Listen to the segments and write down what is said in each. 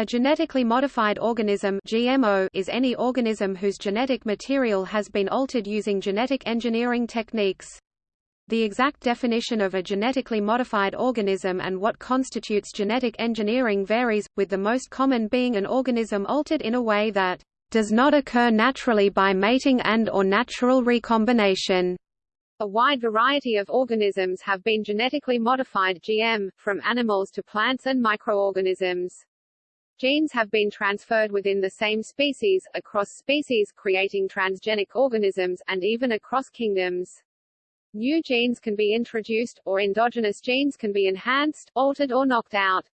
A genetically modified organism GMO is any organism whose genetic material has been altered using genetic engineering techniques. The exact definition of a genetically modified organism and what constitutes genetic engineering varies, with the most common being an organism altered in a way that does not occur naturally by mating and or natural recombination. A wide variety of organisms have been genetically modified GM, from animals to plants and microorganisms. Genes have been transferred within the same species, across species creating transgenic organisms, and even across kingdoms. New genes can be introduced, or endogenous genes can be enhanced, altered or knocked out.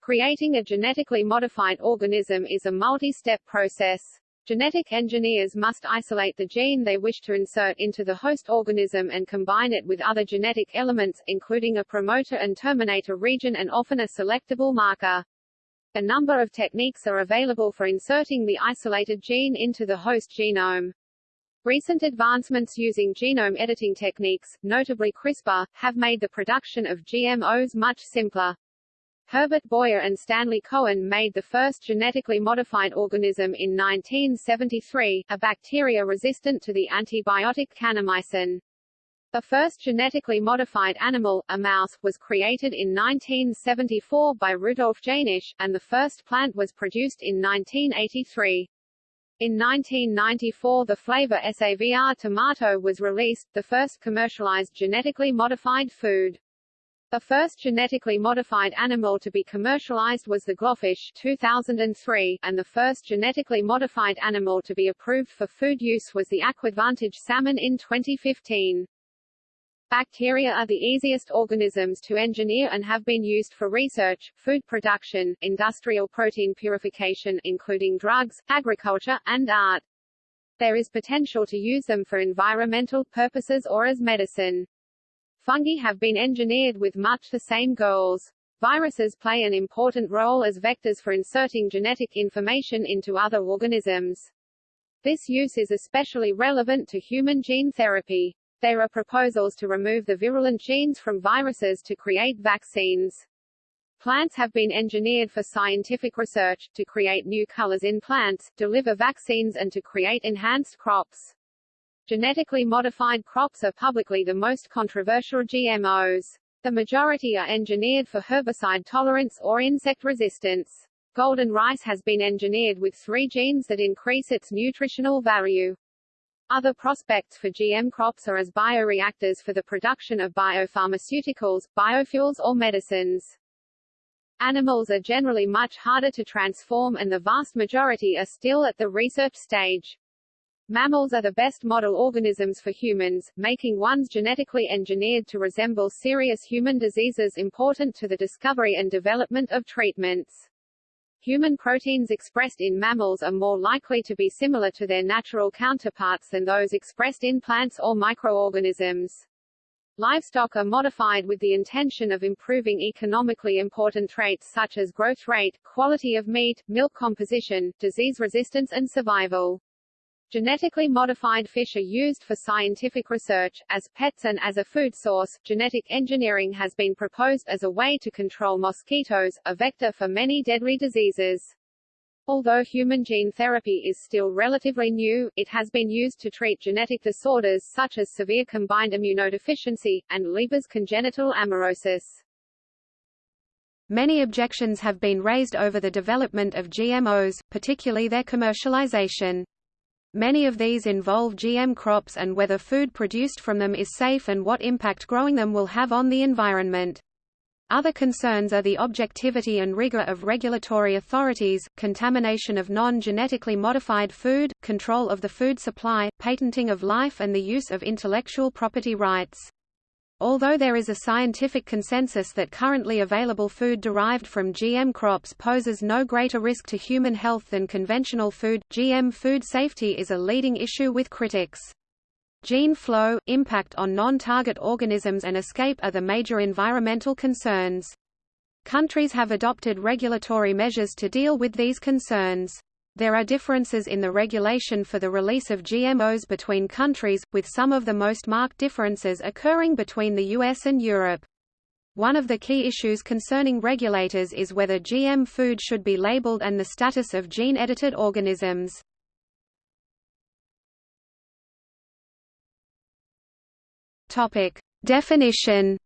Creating a genetically modified organism is a multi-step process. Genetic engineers must isolate the gene they wish to insert into the host organism and combine it with other genetic elements, including a promoter and terminator region and often a selectable marker. A number of techniques are available for inserting the isolated gene into the host genome. Recent advancements using genome editing techniques, notably CRISPR, have made the production of GMOs much simpler. Herbert Boyer and Stanley Cohen made the first genetically modified organism in 1973, a bacteria resistant to the antibiotic kanamycin. The first genetically modified animal, a mouse, was created in 1974 by Rudolf Jaenisch, and the first plant was produced in 1983. In 1994 the Flavr Savr tomato was released, the first commercialized genetically modified food. The first genetically modified animal to be commercialized was the GloFish 2003, and the first genetically modified animal to be approved for food use was the Aquadvantage salmon in 2015. Bacteria are the easiest organisms to engineer and have been used for research, food production, industrial protein purification including drugs, agriculture, and art. There is potential to use them for environmental purposes or as medicine. Fungi have been engineered with much the same goals. Viruses play an important role as vectors for inserting genetic information into other organisms. This use is especially relevant to human gene therapy. There are proposals to remove the virulent genes from viruses to create vaccines. Plants have been engineered for scientific research, to create new colors in plants, deliver vaccines and to create enhanced crops. Genetically modified crops are publicly the most controversial GMOs. The majority are engineered for herbicide tolerance or insect resistance. Golden rice has been engineered with three genes that increase its nutritional value. Other prospects for GM crops are as bioreactors for the production of biopharmaceuticals, biofuels or medicines. Animals are generally much harder to transform and the vast majority are still at the research stage. Mammals are the best model organisms for humans, making ones genetically engineered to resemble serious human diseases important to the discovery and development of treatments. Human proteins expressed in mammals are more likely to be similar to their natural counterparts than those expressed in plants or microorganisms. Livestock are modified with the intention of improving economically important traits such as growth rate, quality of meat, milk composition, disease resistance and survival. Genetically modified fish are used for scientific research, as pets and as a food source. Genetic engineering has been proposed as a way to control mosquitoes, a vector for many deadly diseases. Although human gene therapy is still relatively new, it has been used to treat genetic disorders such as severe combined immunodeficiency, and Leber's congenital amaurosis. Many objections have been raised over the development of GMOs, particularly their commercialization. Many of these involve GM crops and whether food produced from them is safe and what impact growing them will have on the environment. Other concerns are the objectivity and rigor of regulatory authorities, contamination of non-genetically modified food, control of the food supply, patenting of life and the use of intellectual property rights. Although there is a scientific consensus that currently available food derived from GM crops poses no greater risk to human health than conventional food, GM food safety is a leading issue with critics. Gene flow, impact on non-target organisms and escape are the major environmental concerns. Countries have adopted regulatory measures to deal with these concerns. There are differences in the regulation for the release of GMOs between countries, with some of the most marked differences occurring between the US and Europe. One of the key issues concerning regulators is whether GM food should be labeled and the status of gene-edited organisms. Definition.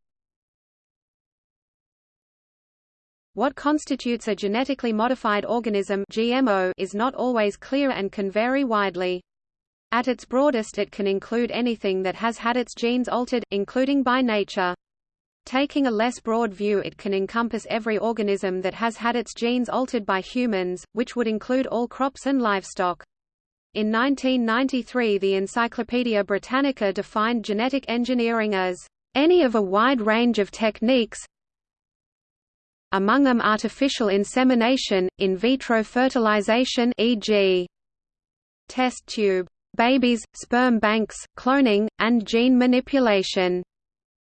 What constitutes a genetically modified organism GMO is not always clear and can vary widely. At its broadest it can include anything that has had its genes altered, including by nature. Taking a less broad view it can encompass every organism that has had its genes altered by humans, which would include all crops and livestock. In 1993 the Encyclopaedia Britannica defined genetic engineering as, "...any of a wide range of techniques among them artificial insemination, in vitro fertilization e.g. test tube babies, sperm banks, cloning, and gene manipulation."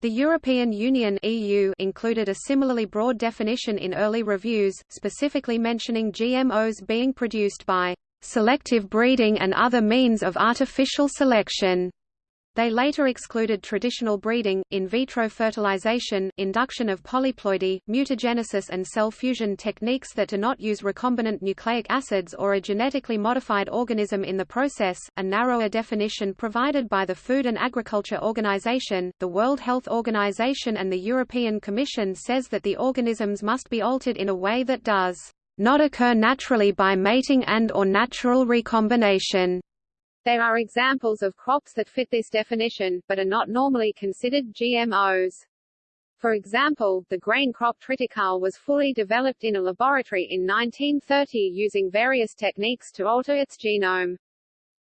The European Union EU included a similarly broad definition in early reviews, specifically mentioning GMOs being produced by selective breeding and other means of artificial selection. They later excluded traditional breeding, in vitro fertilization, induction of polyploidy, mutagenesis and cell fusion techniques that do not use recombinant nucleic acids or a genetically modified organism in the process. A narrower definition provided by the Food and Agriculture Organization, the World Health Organization and the European Commission says that the organisms must be altered in a way that does not occur naturally by mating and or natural recombination. There are examples of crops that fit this definition, but are not normally considered GMOs. For example, the grain crop triticale was fully developed in a laboratory in 1930 using various techniques to alter its genome.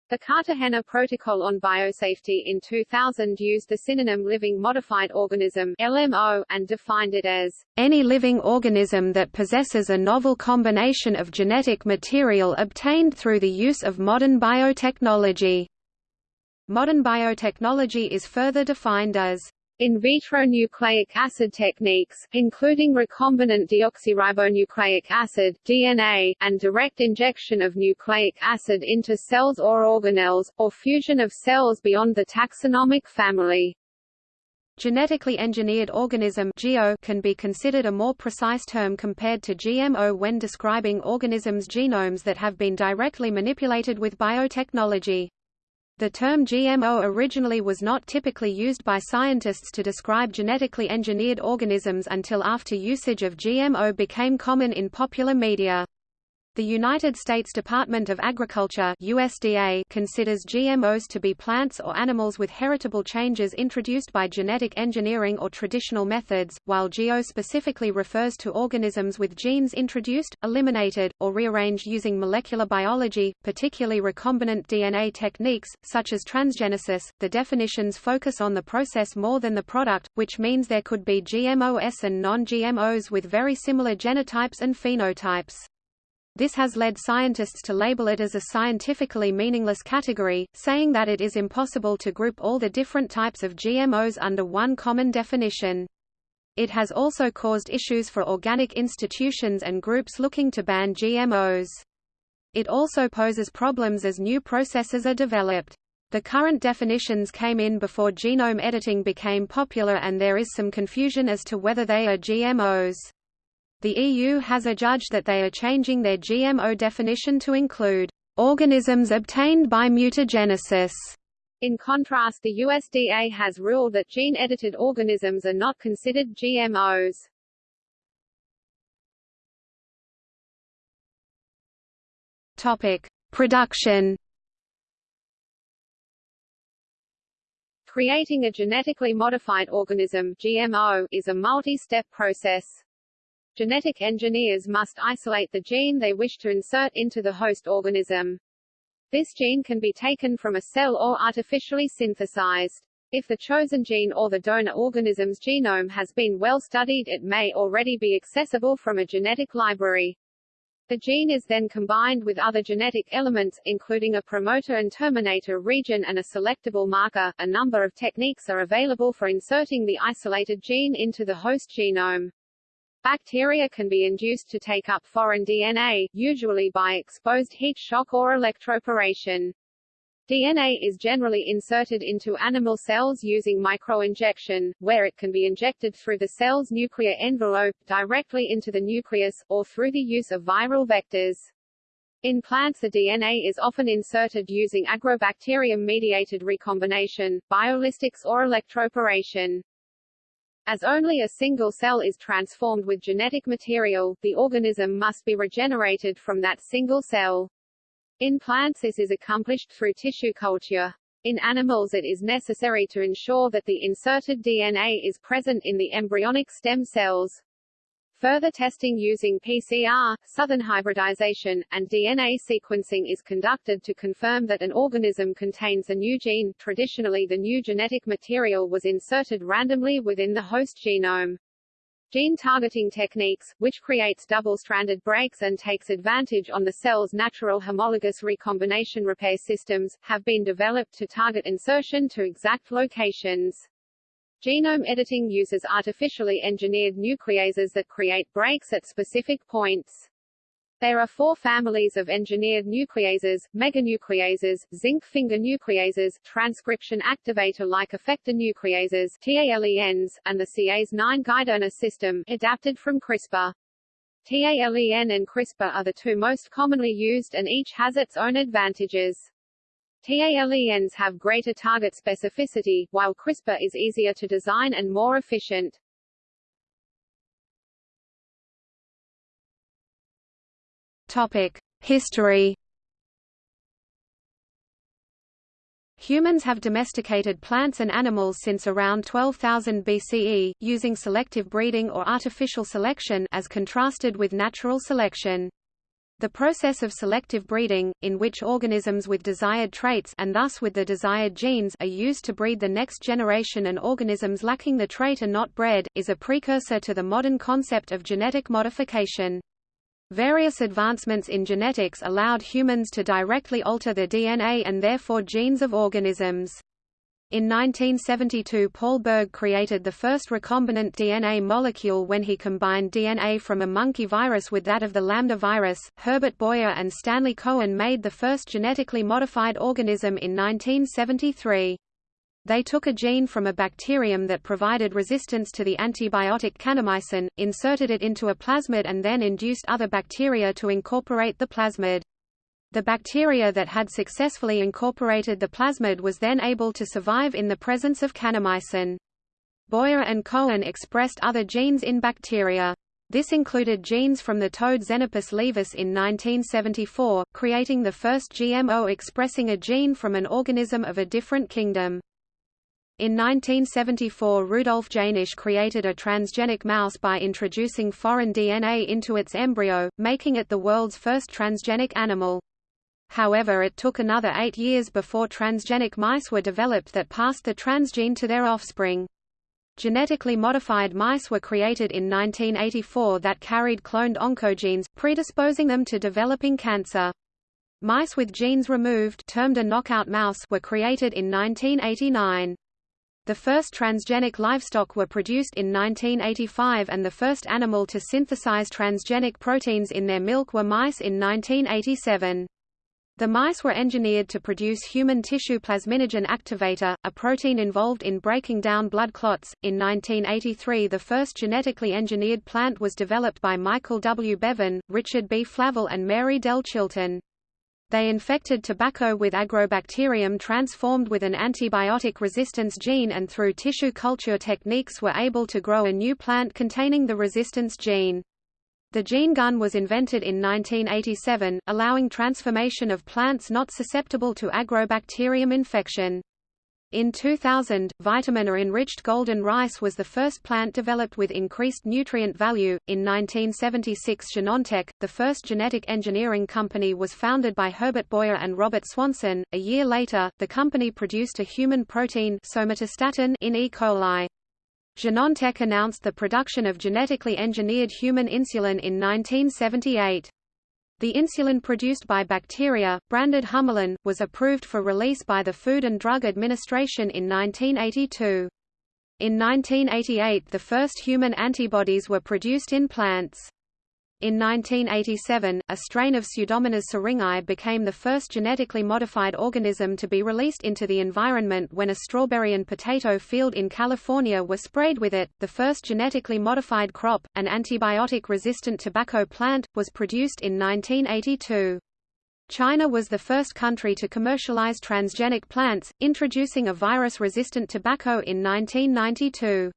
The Cartagena Protocol on Biosafety in 2000 used the synonym living modified organism LMO, and defined it as any living organism that possesses a novel combination of genetic material obtained through the use of modern biotechnology. Modern biotechnology is further defined as in vitro nucleic acid techniques, including recombinant deoxyribonucleic acid DNA, and direct injection of nucleic acid into cells or organelles, or fusion of cells beyond the taxonomic family. Genetically engineered organism GEO can be considered a more precise term compared to GMO when describing organisms' genomes that have been directly manipulated with biotechnology. The term GMO originally was not typically used by scientists to describe genetically engineered organisms until after usage of GMO became common in popular media. The United States Department of Agriculture USDA considers GMOs to be plants or animals with heritable changes introduced by genetic engineering or traditional methods, while GEO specifically refers to organisms with genes introduced, eliminated, or rearranged using molecular biology, particularly recombinant DNA techniques, such as transgenesis. The definitions focus on the process more than the product, which means there could be GMOs and non-GMOs with very similar genotypes and phenotypes. This has led scientists to label it as a scientifically meaningless category, saying that it is impossible to group all the different types of GMOs under one common definition. It has also caused issues for organic institutions and groups looking to ban GMOs. It also poses problems as new processes are developed. The current definitions came in before genome editing became popular and there is some confusion as to whether they are GMOs. The EU has adjudged that they are changing their GMO definition to include organisms obtained by mutagenesis. In contrast the USDA has ruled that gene-edited organisms are not considered GMOs. Topic: Production. Creating a genetically modified organism GMO is a multi-step process. Genetic engineers must isolate the gene they wish to insert into the host organism. This gene can be taken from a cell or artificially synthesized. If the chosen gene or the donor organism's genome has been well studied it may already be accessible from a genetic library. The gene is then combined with other genetic elements, including a promoter and terminator region and a selectable marker. A number of techniques are available for inserting the isolated gene into the host genome. Bacteria can be induced to take up foreign DNA, usually by exposed heat shock or electroporation. DNA is generally inserted into animal cells using microinjection, where it can be injected through the cell's nuclear envelope, directly into the nucleus, or through the use of viral vectors. In plants the DNA is often inserted using agrobacterium-mediated recombination, biolistics or electroporation. As only a single cell is transformed with genetic material, the organism must be regenerated from that single cell. In plants this is accomplished through tissue culture. In animals it is necessary to ensure that the inserted DNA is present in the embryonic stem cells. Further testing using PCR, southern hybridization, and DNA sequencing is conducted to confirm that an organism contains a new gene. Traditionally the new genetic material was inserted randomly within the host genome. Gene targeting techniques, which creates double-stranded breaks and takes advantage on the cell's natural homologous recombination repair systems, have been developed to target insertion to exact locations. Genome editing uses artificially engineered nucleases that create breaks at specific points. There are four families of engineered nucleases, meganucleases, zinc finger nucleases, transcription activator-like effector nucleases TALENs, and the Cas9 guideRNA system, adapted from CRISPR. TALEN and CRISPR are the two most commonly used and each has its own advantages. TALENs have greater target specificity, while CRISPR is easier to design and more efficient. Topic: History. Humans have domesticated plants and animals since around 12,000 BCE, using selective breeding or artificial selection as contrasted with natural selection. The process of selective breeding, in which organisms with desired traits and thus with the desired genes are used to breed the next generation and organisms lacking the trait are not bred, is a precursor to the modern concept of genetic modification. Various advancements in genetics allowed humans to directly alter the DNA and therefore genes of organisms. In 1972 Paul Berg created the first recombinant DNA molecule when he combined DNA from a monkey virus with that of the lambda virus. Herbert Boyer and Stanley Cohen made the first genetically modified organism in 1973. They took a gene from a bacterium that provided resistance to the antibiotic kanamycin, inserted it into a plasmid and then induced other bacteria to incorporate the plasmid. The bacteria that had successfully incorporated the plasmid was then able to survive in the presence of kanamycin. Boyer and Cohen expressed other genes in bacteria. This included genes from the toad Xenopus laevis in 1974, creating the first GMO expressing a gene from an organism of a different kingdom. In 1974 Rudolf Jaenisch created a transgenic mouse by introducing foreign DNA into its embryo, making it the world's first transgenic animal. However it took another eight years before transgenic mice were developed that passed the transgene to their offspring. Genetically modified mice were created in 1984 that carried cloned oncogenes, predisposing them to developing cancer. Mice with genes removed termed a knockout mouse were created in 1989. The first transgenic livestock were produced in 1985 and the first animal to synthesize transgenic proteins in their milk were mice in 1987. The mice were engineered to produce human tissue plasminogen activator, a protein involved in breaking down blood clots. In 1983, the first genetically engineered plant was developed by Michael W. Bevan, Richard B. Flavell, and Mary Dell Chilton. They infected tobacco with agrobacterium transformed with an antibiotic resistance gene and through tissue culture techniques were able to grow a new plant containing the resistance gene. The gene gun was invented in 1987, allowing transformation of plants not susceptible to agrobacterium infection. In 2000, vitamin-enriched golden rice was the first plant developed with increased nutrient value. In 1976, Genentech, the first genetic engineering company, was founded by Herbert Boyer and Robert Swanson. A year later, the company produced a human protein somatostatin in E. coli. Genentech announced the production of genetically engineered human insulin in 1978. The insulin produced by bacteria, branded Humulin, was approved for release by the Food and Drug Administration in 1982. In 1988 the first human antibodies were produced in plants. In 1987, a strain of Pseudomonas syringae became the first genetically modified organism to be released into the environment when a strawberry and potato field in California were sprayed with it. The first genetically modified crop, an antibiotic-resistant tobacco plant, was produced in 1982. China was the first country to commercialize transgenic plants, introducing a virus-resistant tobacco in 1992.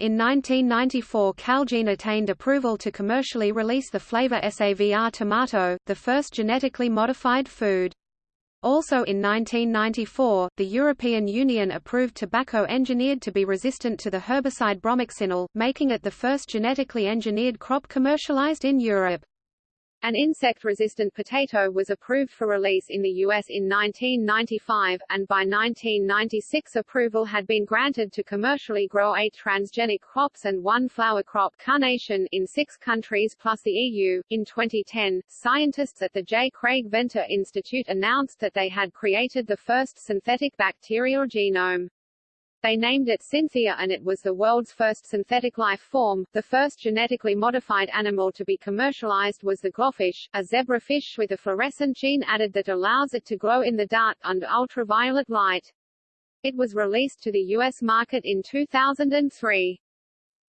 In 1994 Calgene attained approval to commercially release the Flavr Savr tomato, the first genetically modified food. Also in 1994, the European Union approved tobacco engineered to be resistant to the herbicide bromoxynil, making it the first genetically engineered crop commercialized in Europe. An insect-resistant potato was approved for release in the U.S. in 1995, and by 1996 approval had been granted to commercially grow eight transgenic crops and one flower crop carnation in six countries plus the EU. In 2010, scientists at the J. Craig Venter Institute announced that they had created the first synthetic bacterial genome. They named it Synthia and it was the world's first synthetic life form. The first genetically modified animal to be commercialized was the GloFish, a zebrafish with a fluorescent gene added that allows it to glow in the dark under ultraviolet light. It was released to the U.S. market in 2003.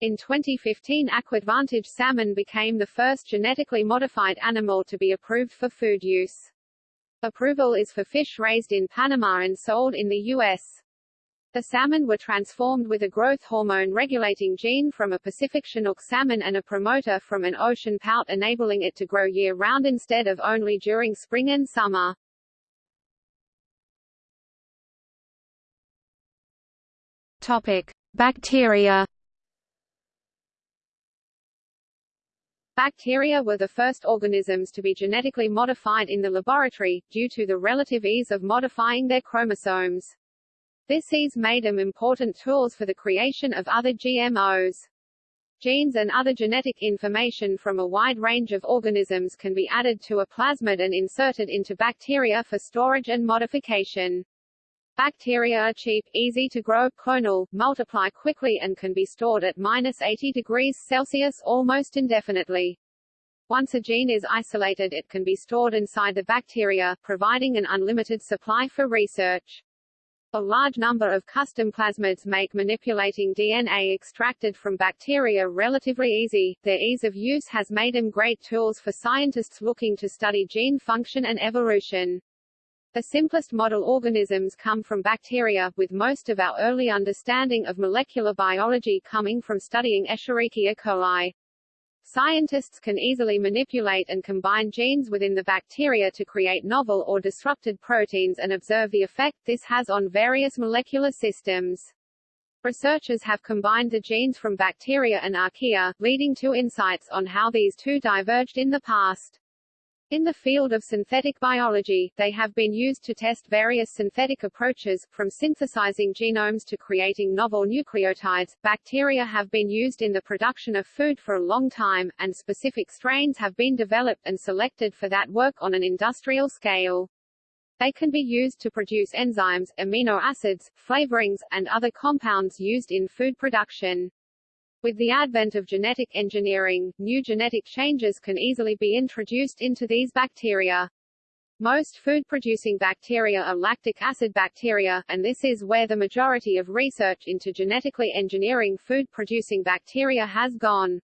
In 2015 Aquadvantage salmon became the first genetically modified animal to be approved for food use. Approval is for fish raised in Panama and sold in the U.S. The salmon were transformed with a growth hormone regulating gene from a Pacific Chinook salmon and a promoter from an ocean pout enabling it to grow year-round instead of only during spring and summer. Topic: Bacteria. Bacteria were the first organisms to be genetically modified in the laboratory, due to the relative ease of modifying their chromosomes. This made them important tools for the creation of other GMOs. Genes and other genetic information from a wide range of organisms can be added to a plasmid and inserted into bacteria for storage and modification. Bacteria are cheap, easy to grow, clonal, multiply quickly and can be stored at minus 80 degrees Celsius almost indefinitely. Once a gene is isolated it can be stored inside the bacteria, providing an unlimited supply for research. A large number of custom plasmids make manipulating DNA extracted from bacteria relatively easy. Their ease of use has made them great tools for scientists looking to study gene function and evolution. The simplest model organisms come from bacteria, with most of our early understanding of molecular biology coming from studying Escherichia coli. Scientists can easily manipulate and combine genes within the bacteria to create novel or disrupted proteins and observe the effect this has on various molecular systems. Researchers have combined the genes from bacteria and archaea, leading to insights on how these two diverged in the past. In the field of synthetic biology, they have been used to test various synthetic approaches, from synthesizing genomes to creating novel nucleotides. Bacteria have been used in the production of food for a long time, and specific strains have been developed and selected for that work on an industrial scale. They can be used to produce enzymes, amino acids, flavorings, and other compounds used in food production. With the advent of genetic engineering, new genetic changes can easily be introduced into these bacteria. Most food-producing bacteria are lactic acid bacteria, and this is where the majority of research into genetically engineering food-producing bacteria has gone.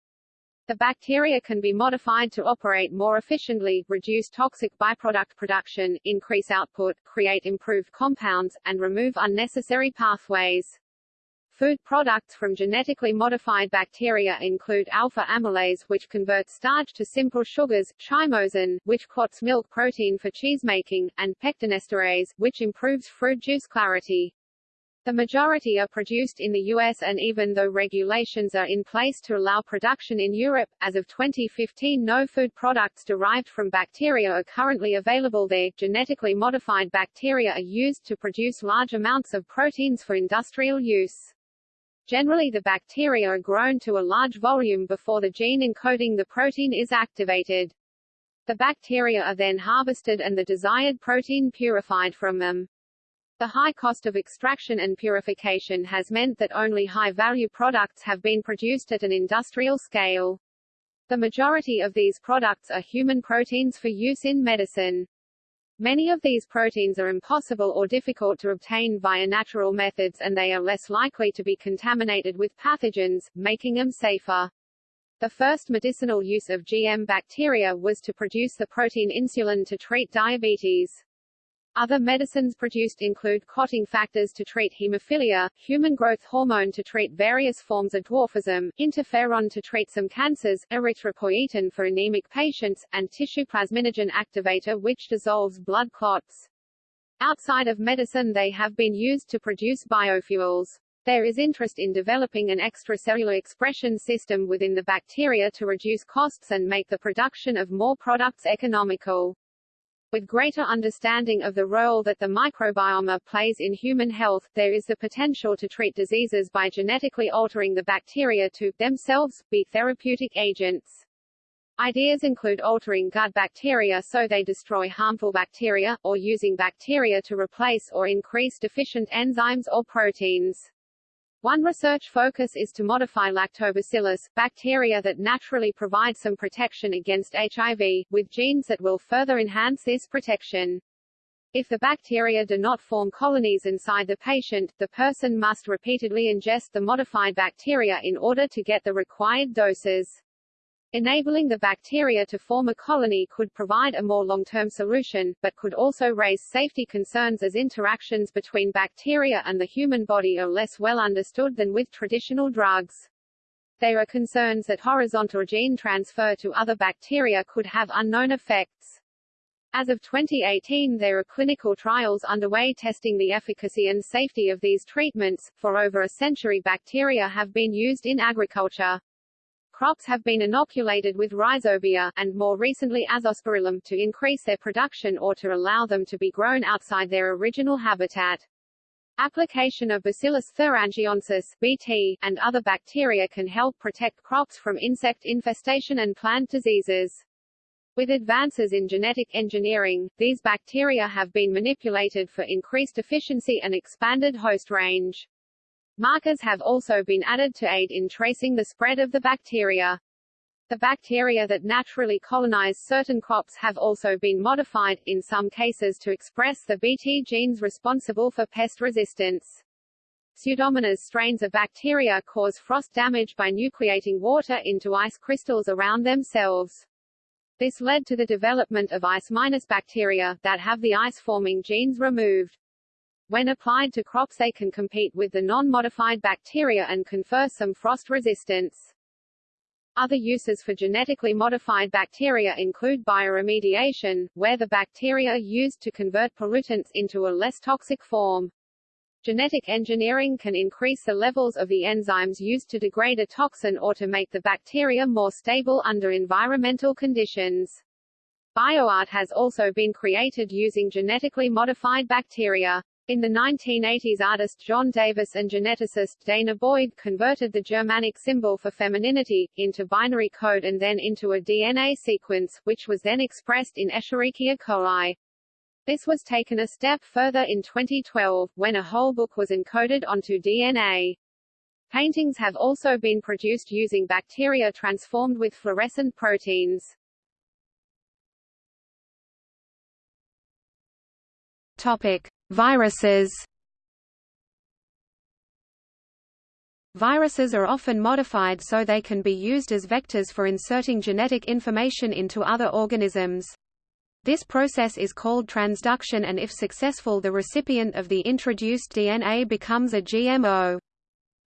The bacteria can be modified to operate more efficiently, reduce toxic byproduct production, increase output, create improved compounds, and remove unnecessary pathways. Food products from genetically modified bacteria include alpha amylase which converts starch to simple sugars, chymosin, which clots milk protein for cheesemaking, and pectinesterase, which improves fruit juice clarity. The majority are produced in the US and even though regulations are in place to allow production in Europe, as of 2015 no food products derived from bacteria are currently available there. Genetically modified bacteria are used to produce large amounts of proteins for industrial use. Generally the bacteria are grown to a large volume before the gene encoding the protein is activated. The bacteria are then harvested and the desired protein purified from them. The high cost of extraction and purification has meant that only high-value products have been produced at an industrial scale. The majority of these products are human proteins for use in medicine. Many of these proteins are impossible or difficult to obtain via natural methods and they are less likely to be contaminated with pathogens, making them safer. The first medicinal use of GM bacteria was to produce the protein insulin to treat diabetes. Other medicines produced include clotting factors to treat hemophilia, human growth hormone to treat various forms of dwarfism, interferon to treat some cancers, erythropoietin for anemic patients, and tissue plasminogen activator which dissolves blood clots. Outside of medicine they have been used to produce biofuels. There is interest in developing an extracellular expression system within the bacteria to reduce costs and make the production of more products economical. With greater understanding of the role that the microbiome plays in human health, there is the potential to treat diseases by genetically altering the bacteria to, themselves, be therapeutic agents. Ideas include altering gut bacteria so they destroy harmful bacteria, or using bacteria to replace or increase deficient enzymes or proteins. One research focus is to modify lactobacillus, bacteria that naturally provide some protection against HIV, with genes that will further enhance this protection. If the bacteria do not form colonies inside the patient, the person must repeatedly ingest the modified bacteria in order to get the required doses. Enabling the bacteria to form a colony could provide a more long-term solution, but could also raise safety concerns as interactions between bacteria and the human body are less well understood than with traditional drugs. There are concerns that horizontal gene transfer to other bacteria could have unknown effects. As of 2018 there are clinical trials underway testing the efficacy and safety of these treatments. For over a century bacteria have been used in agriculture. Crops have been inoculated with rhizobia, and more recently azospirillum, to increase their production or to allow them to be grown outside their original habitat. Application of Bacillus thuringiensis (BT) and other bacteria can help protect crops from insect infestation and plant diseases. With advances in genetic engineering, these bacteria have been manipulated for increased efficiency and expanded host range. Markers have also been added to aid in tracing the spread of the bacteria. The bacteria that naturally colonize certain crops have also been modified, in some cases to express the Bt genes responsible for pest resistance. Pseudomonas strains of bacteria cause frost damage by nucleating water into ice crystals around themselves. This led to the development of ice-minus bacteria, that have the ice-forming genes removed. When applied to crops they can compete with the non-modified bacteria and confer some frost resistance. Other uses for genetically modified bacteria include bioremediation, where the bacteria are used to convert pollutants into a less toxic form. Genetic engineering can increase the levels of the enzymes used to degrade a toxin or to make the bacteria more stable under environmental conditions. Bioart has also been created using genetically modified bacteria. In the 1980s artist John Davis and geneticist Dana Boyd converted the Germanic symbol for femininity, into binary code and then into a DNA sequence, which was then expressed in Escherichia coli. This was taken a step further in 2012, when a whole book was encoded onto DNA. Paintings have also been produced using bacteria transformed with fluorescent proteins. Topic. Viruses Viruses are often modified so they can be used as vectors for inserting genetic information into other organisms. This process is called transduction and if successful the recipient of the introduced DNA becomes a GMO.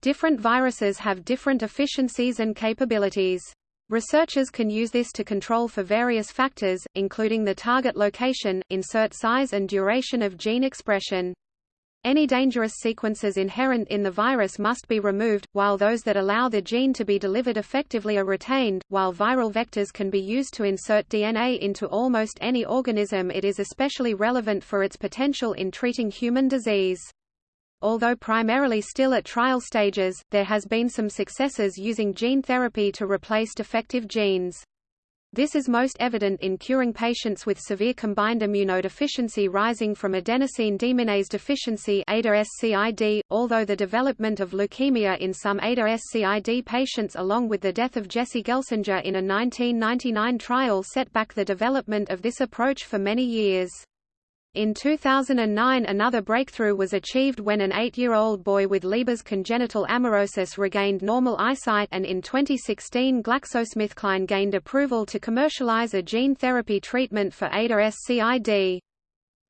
Different viruses have different efficiencies and capabilities. Researchers can use this to control for various factors, including the target location, insert size and duration of gene expression. Any dangerous sequences inherent in the virus must be removed, while those that allow the gene to be delivered effectively are retained. While viral vectors can be used to insert DNA into almost any organism, it is especially relevant for its potential in treating human disease. Although primarily still at trial stages, there has been some successes using gene therapy to replace defective genes. This is most evident in curing patients with severe combined immunodeficiency rising from adenosine deaminase deficiency ADA-SCID, although the development of leukemia in some ADA-SCID patients along with the death of Jesse Gelsinger in a 1999 trial set back the development of this approach for many years. In 2009 another breakthrough was achieved when an eight-year-old boy with Leber's congenital amaurosis regained normal eyesight and in 2016 GlaxoSmithKline gained approval to commercialize a gene therapy treatment for ADA-SCID.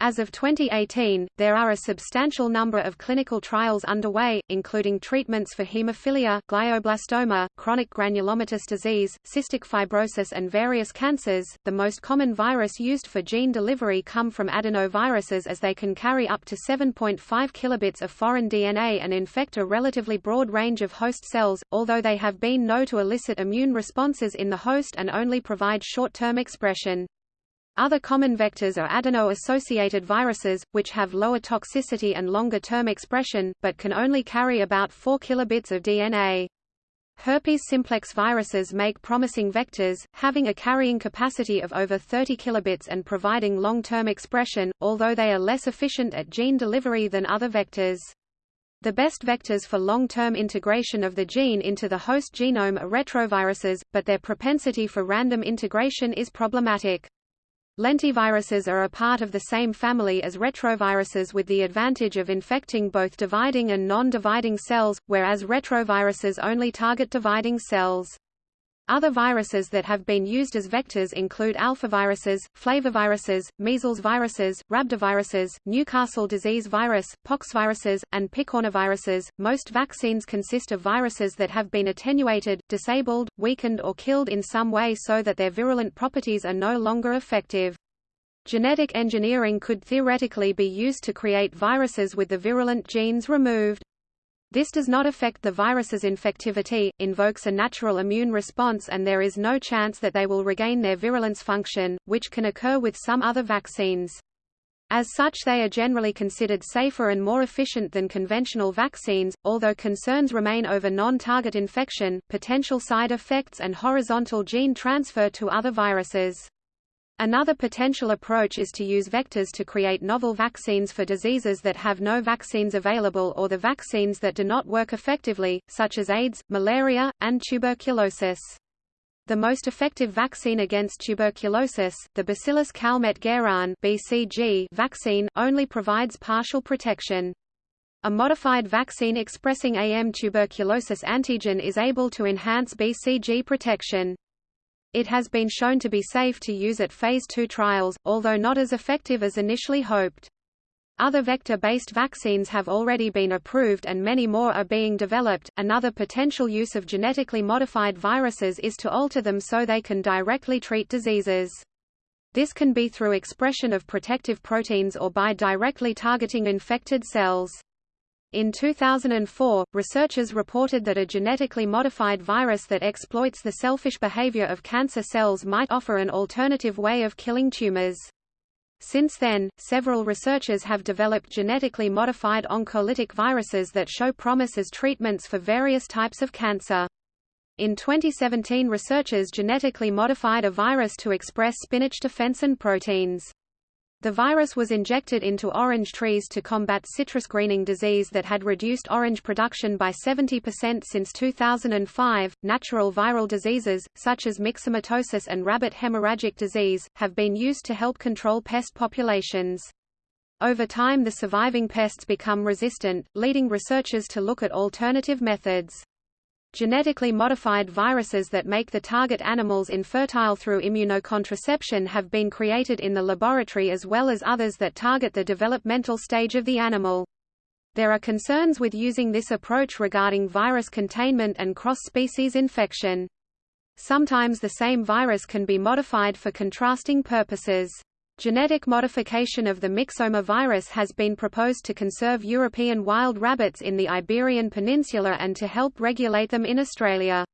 As of 2018, there are a substantial number of clinical trials underway, including treatments for hemophilia, glioblastoma, chronic granulomatous disease, cystic fibrosis and various cancers. The most common virus used for gene delivery come from adenoviruses as they can carry up to 7.5 kilobits of foreign DNA and infect a relatively broad range of host cells, although they have been known to elicit immune responses in the host and only provide short-term expression. Other common vectors are adeno-associated viruses, which have lower toxicity and longer-term expression, but can only carry about 4 kilobits of DNA. Herpes simplex viruses make promising vectors, having a carrying capacity of over 30 kilobits and providing long-term expression, although they are less efficient at gene delivery than other vectors. The best vectors for long-term integration of the gene into the host genome are retroviruses, but their propensity for random integration is problematic. Lentiviruses are a part of the same family as retroviruses with the advantage of infecting both dividing and non-dividing cells, whereas retroviruses only target dividing cells. Other viruses that have been used as vectors include alphaviruses, flaviviruses, measles viruses, rhabdoviruses, Newcastle disease virus, poxviruses, and picornaviruses. Most vaccines consist of viruses that have been attenuated, disabled, weakened or killed in some way so that their virulent properties are no longer effective. Genetic engineering could theoretically be used to create viruses with the virulent genes removed. This does not affect the virus's infectivity, invokes a natural immune response and there is no chance that they will regain their virulence function, which can occur with some other vaccines. As such they are generally considered safer and more efficient than conventional vaccines, although concerns remain over non-target infection, potential side effects and horizontal gene transfer to other viruses. Another potential approach is to use vectors to create novel vaccines for diseases that have no vaccines available or the vaccines that do not work effectively, such as AIDS, malaria, and tuberculosis. The most effective vaccine against tuberculosis, the Bacillus calmette-guerin (BCG) vaccine, only provides partial protection. A modified vaccine expressing AM tuberculosis antigen is able to enhance BCG protection. It has been shown to be safe to use at Phase 2 trials, although not as effective as initially hoped. Other vector-based vaccines have already been approved and many more are being developed. Another potential use of genetically modified viruses is to alter them so they can directly treat diseases. This can be through expression of protective proteins or by directly targeting infected cells. In 2004, researchers reported that a genetically modified virus that exploits the selfish behavior of cancer cells might offer an alternative way of killing tumors. Since then, several researchers have developed genetically modified oncolytic viruses that show promise as treatments for various types of cancer. In 2017 researchers genetically modified a virus to express spinach defensin proteins. The virus was injected into orange trees to combat citrus greening disease that had reduced orange production by 70% since 2005. Natural viral diseases, such as myxomatosis and rabbit hemorrhagic disease, have been used to help control pest populations. Over time the surviving pests become resistant, leading researchers to look at alternative methods. Genetically modified viruses that make the target animals infertile through immunocontraception have been created in the laboratory as well as others that target the developmental stage of the animal. There are concerns with using this approach regarding virus containment and cross-species infection. Sometimes the same virus can be modified for contrasting purposes. Genetic modification of the myxoma virus has been proposed to conserve European wild rabbits in the Iberian Peninsula and to help regulate them in Australia.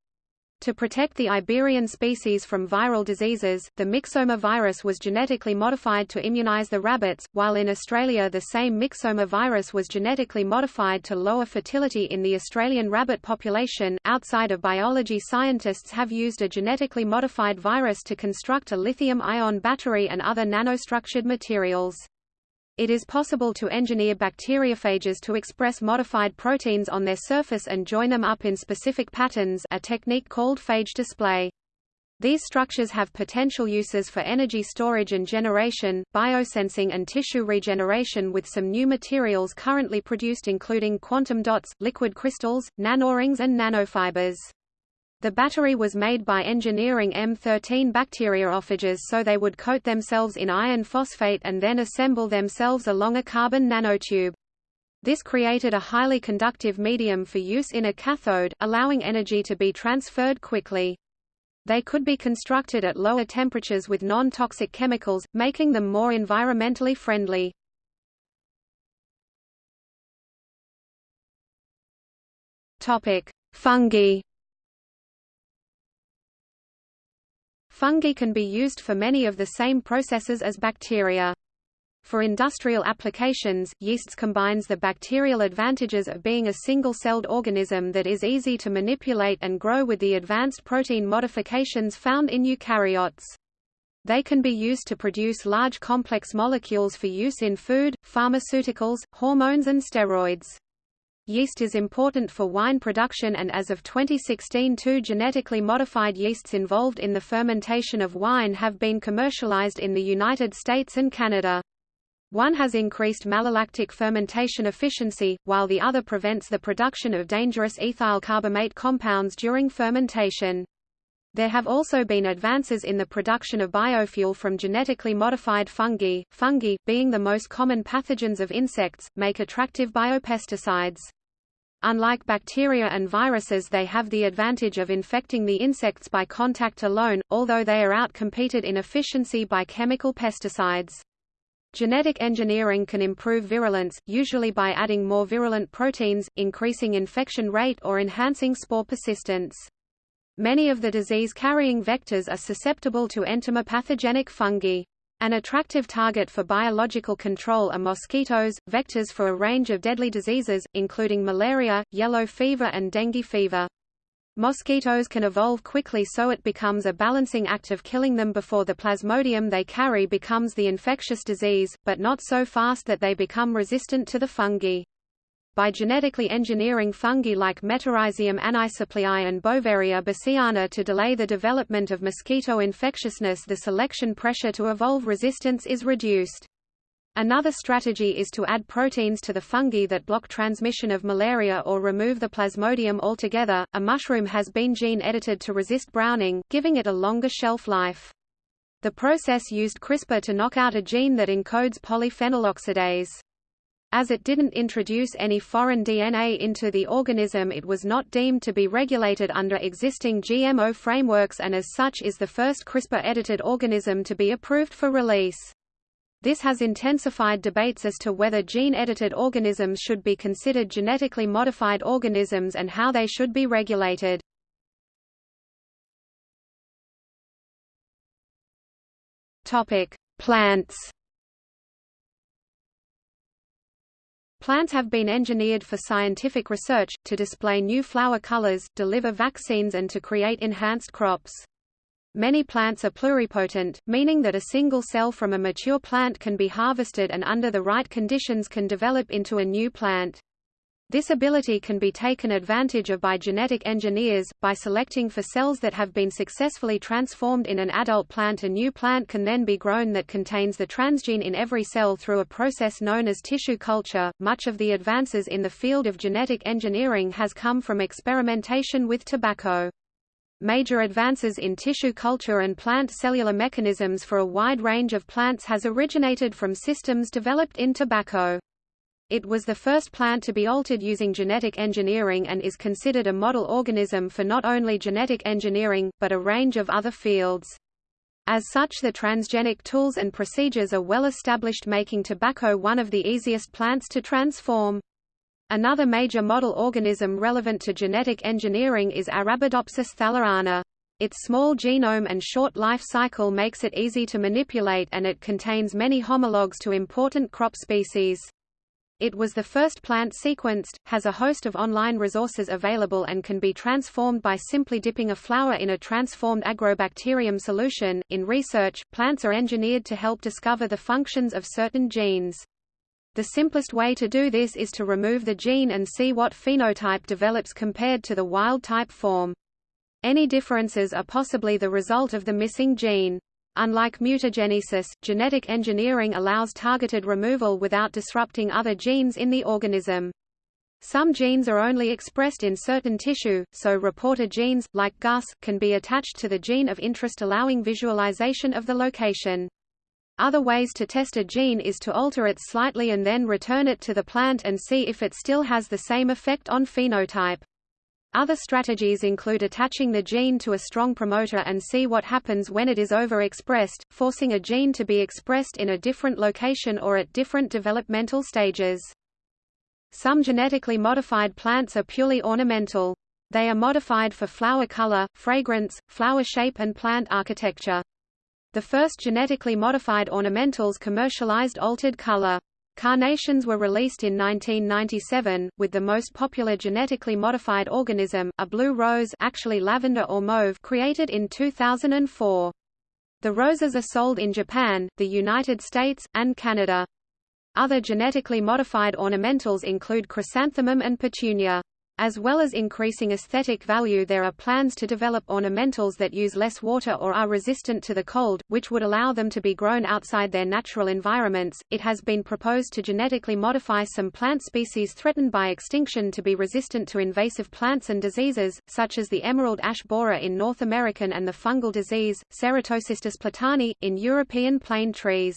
To protect the Iberian species from viral diseases, the myxoma virus was genetically modified to immunize the rabbits, while in Australia the same myxoma virus was genetically modified to lower fertility in the Australian rabbit population. Outside of biology, scientists have used a genetically modified virus to construct a lithium-ion battery and other nanostructured materials. It is possible to engineer bacteriophages to express modified proteins on their surface and join them up in specific patterns a technique called phage display. These structures have potential uses for energy storage and generation, biosensing and tissue regeneration with some new materials currently produced including quantum dots, liquid crystals, nanorings and nanofibers. The battery was made by engineering M13 bacteriophages so they would coat themselves in iron phosphate and then assemble themselves along a carbon nanotube. This created a highly conductive medium for use in a cathode, allowing energy to be transferred quickly. They could be constructed at lower temperatures with non-toxic chemicals, making them more environmentally friendly. Fungi Fungi can be used for many of the same processes as bacteria. For industrial applications, yeasts combines the bacterial advantages of being a single-celled organism that is easy to manipulate and grow with the advanced protein modifications found in eukaryotes. They can be used to produce large complex molecules for use in food, pharmaceuticals, hormones and steroids. Yeast is important for wine production and as of 2016 two genetically modified yeasts involved in the fermentation of wine have been commercialized in the United States and Canada. One has increased malolactic fermentation efficiency, while the other prevents the production of dangerous ethyl carbamate compounds during fermentation. There have also been advances in the production of biofuel from genetically modified fungi. Fungi, being the most common pathogens of insects, make attractive biopesticides. Unlike bacteria and viruses they have the advantage of infecting the insects by contact alone, although they are outcompeted in efficiency by chemical pesticides. Genetic engineering can improve virulence, usually by adding more virulent proteins, increasing infection rate or enhancing spore persistence. Many of the disease-carrying vectors are susceptible to entomopathogenic fungi. An attractive target for biological control are mosquitoes, vectors for a range of deadly diseases, including malaria, yellow fever and dengue fever. Mosquitoes can evolve quickly so it becomes a balancing act of killing them before the plasmodium they carry becomes the infectious disease, but not so fast that they become resistant to the fungi by genetically engineering fungi like Metarhizium anisopliae and Beauveria bassiana to delay the development of mosquito infectiousness the selection pressure to evolve resistance is reduced. Another strategy is to add proteins to the fungi that block transmission of malaria or remove the plasmodium altogether. A mushroom has been gene edited to resist browning, giving it a longer shelf life. The process used CRISPR to knock out a gene that encodes polyphenol oxidase. As it didn't introduce any foreign DNA into the organism it was not deemed to be regulated under existing GMO frameworks and as such is the first CRISPR-edited organism to be approved for release. This has intensified debates as to whether gene-edited organisms should be considered genetically modified organisms and how they should be regulated. Plants Plants have been engineered for scientific research, to display new flower colors, deliver vaccines and to create enhanced crops. Many plants are pluripotent, meaning that a single cell from a mature plant can be harvested and under the right conditions can develop into a new plant. This ability can be taken advantage of by genetic engineers, by selecting for cells that have been successfully transformed in an adult plant a new plant can then be grown that contains the transgene in every cell through a process known as tissue culture. Much of the advances in the field of genetic engineering has come from experimentation with tobacco. Major advances in tissue culture and plant cellular mechanisms for a wide range of plants has originated from systems developed in tobacco. It was the first plant to be altered using genetic engineering and is considered a model organism for not only genetic engineering, but a range of other fields. As such the transgenic tools and procedures are well established making tobacco one of the easiest plants to transform. Another major model organism relevant to genetic engineering is Arabidopsis thaliana. Its small genome and short life cycle makes it easy to manipulate and it contains many homologs to important crop species. It was the first plant sequenced, has a host of online resources available and can be transformed by simply dipping a flower in a transformed agrobacterium solution. In research, plants are engineered to help discover the functions of certain genes. The simplest way to do this is to remove the gene and see what phenotype develops compared to the wild-type form. Any differences are possibly the result of the missing gene. Unlike mutagenesis, genetic engineering allows targeted removal without disrupting other genes in the organism. Some genes are only expressed in certain tissue, so reporter genes, like GUS, can be attached to the gene of interest allowing visualization of the location. Other ways to test a gene is to alter it slightly and then return it to the plant and see if it still has the same effect on phenotype. Other strategies include attaching the gene to a strong promoter and see what happens when it is overexpressed, forcing a gene to be expressed in a different location or at different developmental stages. Some genetically modified plants are purely ornamental. They are modified for flower color, fragrance, flower shape and plant architecture. The first genetically modified ornamentals commercialized altered color. Carnations were released in 1997, with the most popular genetically modified organism, a blue rose actually lavender or mauve created in 2004. The roses are sold in Japan, the United States, and Canada. Other genetically modified ornamentals include chrysanthemum and petunia. As well as increasing aesthetic value there are plans to develop ornamentals that use less water or are resistant to the cold, which would allow them to be grown outside their natural environments. It has been proposed to genetically modify some plant species threatened by extinction to be resistant to invasive plants and diseases, such as the emerald ash borer in North American and the fungal disease, Ceratocystis platani, in European plane trees.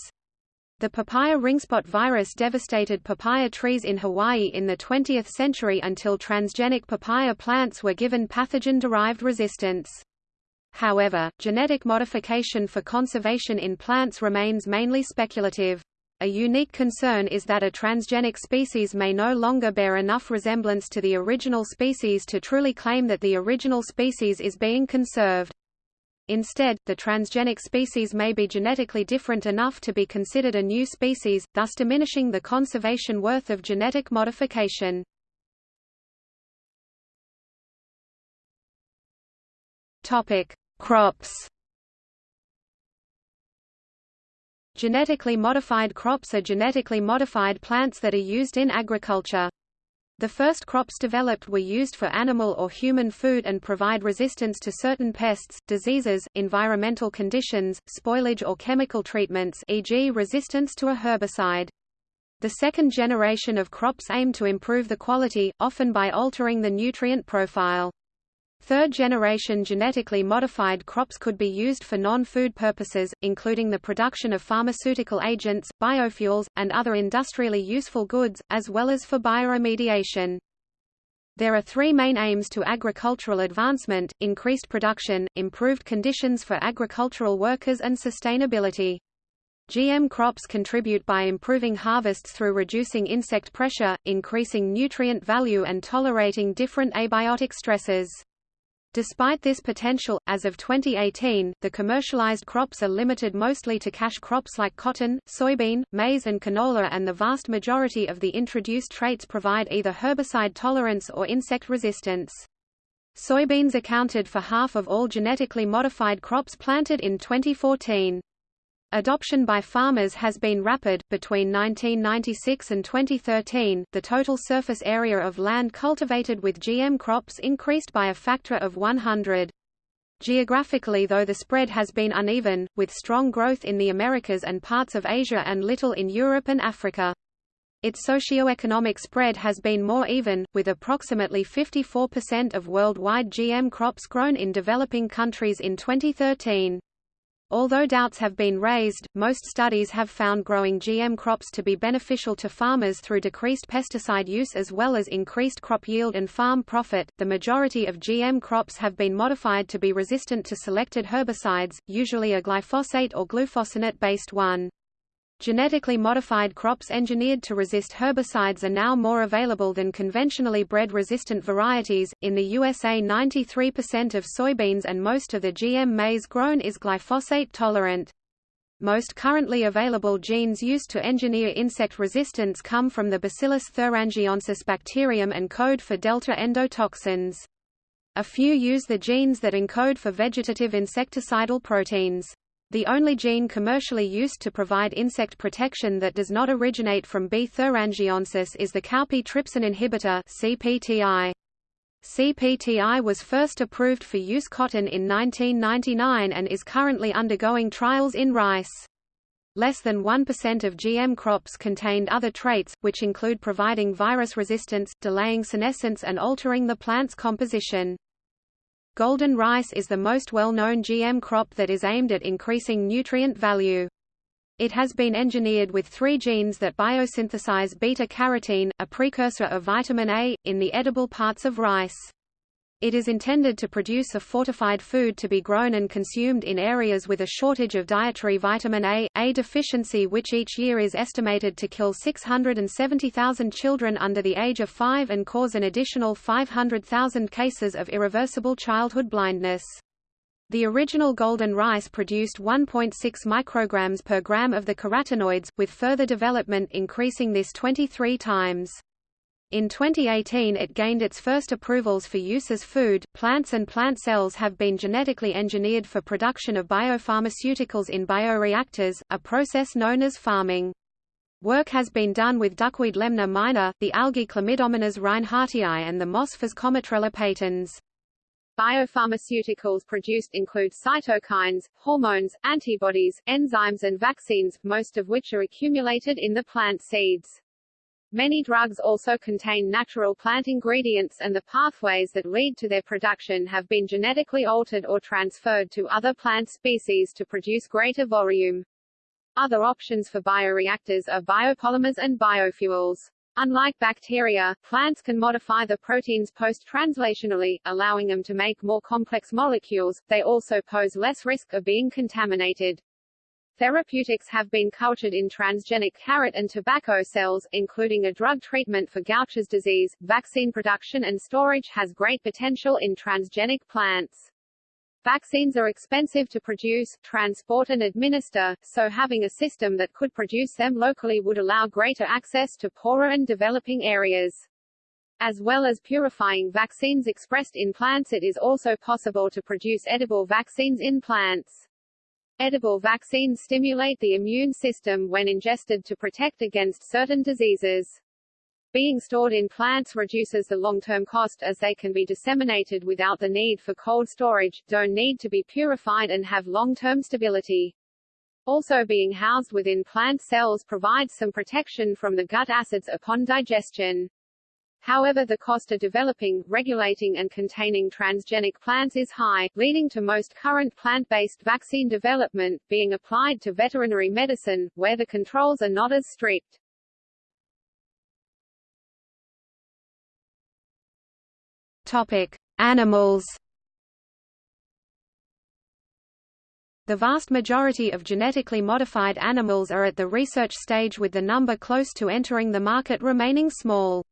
The papaya ringspot virus devastated papaya trees in Hawaii in the 20th century until transgenic papaya plants were given pathogen-derived resistance. However, genetic modification for conservation in plants remains mainly speculative. A unique concern is that a transgenic species may no longer bear enough resemblance to the original species to truly claim that the original species is being conserved. Instead, the transgenic species may be genetically different enough to be considered a new species, thus diminishing the conservation worth of genetic modification. Topic: Crops. Genetically modified crops are genetically modified plants that are used in agriculture. The first crops developed were used for animal or human food and provide resistance to certain pests, diseases, environmental conditions, spoilage or chemical treatments e.g. resistance to a herbicide. The second generation of crops aim to improve the quality, often by altering the nutrient profile. Third-generation genetically modified crops could be used for non-food purposes, including the production of pharmaceutical agents, biofuels, and other industrially useful goods, as well as for bioremediation. There are three main aims to agricultural advancement, increased production, improved conditions for agricultural workers and sustainability. GM crops contribute by improving harvests through reducing insect pressure, increasing nutrient value and tolerating different abiotic stresses. Despite this potential, as of 2018, the commercialized crops are limited mostly to cash crops like cotton, soybean, maize and canola and the vast majority of the introduced traits provide either herbicide tolerance or insect resistance. Soybeans accounted for half of all genetically modified crops planted in 2014. Adoption by farmers has been rapid. Between 1996 and 2013, the total surface area of land cultivated with GM crops increased by a factor of 100. Geographically though the spread has been uneven, with strong growth in the Americas and parts of Asia and little in Europe and Africa. Its socio-economic spread has been more even, with approximately 54% of worldwide GM crops grown in developing countries in 2013. Although doubts have been raised, most studies have found growing GM crops to be beneficial to farmers through decreased pesticide use as well as increased crop yield and farm profit. The majority of GM crops have been modified to be resistant to selected herbicides, usually a glyphosate or glufosinate based one. Genetically modified crops engineered to resist herbicides are now more available than conventionally bred resistant varieties. In the USA, 93% of soybeans and most of the GM maize grown is glyphosate tolerant. Most currently available genes used to engineer insect resistance come from the Bacillus thuringiensis bacterium and code for delta endotoxins. A few use the genes that encode for vegetative insecticidal proteins. The only gene commercially used to provide insect protection that does not originate from B. thuringiensis is the cowpea trypsin inhibitor CPTI. CPTI was first approved for use cotton in 1999 and is currently undergoing trials in rice. Less than 1% of GM crops contained other traits, which include providing virus resistance, delaying senescence and altering the plant's composition. Golden rice is the most well-known GM crop that is aimed at increasing nutrient value. It has been engineered with three genes that biosynthesize beta-carotene, a precursor of vitamin A, in the edible parts of rice. It is intended to produce a fortified food to be grown and consumed in areas with a shortage of dietary vitamin A, A deficiency which each year is estimated to kill 670,000 children under the age of 5 and cause an additional 500,000 cases of irreversible childhood blindness. The original golden rice produced 1.6 micrograms per gram of the carotenoids, with further development increasing this 23 times. In 2018 it gained its first approvals for use as food. Plants and plant cells have been genetically engineered for production of biopharmaceuticals in bioreactors, a process known as pharming. Work has been done with duckweed Lemna minor, the algae Chlamydomonas reinhardtii and the moss Physcomitrella patens. Biopharmaceuticals produced include cytokines, hormones, antibodies, enzymes and vaccines, most of which are accumulated in the plant seeds. Many drugs also contain natural plant ingredients and the pathways that lead to their production have been genetically altered or transferred to other plant species to produce greater volume. Other options for bioreactors are biopolymers and biofuels. Unlike bacteria, plants can modify the proteins post-translationally, allowing them to make more complex molecules. They also pose less risk of being contaminated. Therapeutics have been cultured in transgenic carrot and tobacco cells, including a drug treatment for Gaucher's disease. Vaccine production and storage has great potential in transgenic plants. Vaccines are expensive to produce, transport and administer, so having a system that could produce them locally would allow greater access to poorer and developing areas. As well as purifying vaccines expressed in plants it is also possible to produce edible vaccines in plants. Edible vaccines stimulate the immune system when ingested to protect against certain diseases. Being stored in plants reduces the long-term cost as they can be disseminated without the need for cold storage, don't need to be purified and have long-term stability. Also being housed within plant cells provides some protection from the gut acids upon digestion. However the cost of developing, regulating and containing transgenic plants is high, leading to most current plant-based vaccine development, being applied to veterinary medicine, where the controls are not as strict. Topic. Animals The vast majority of genetically modified animals are at the research stage with the number close to entering the market remaining small.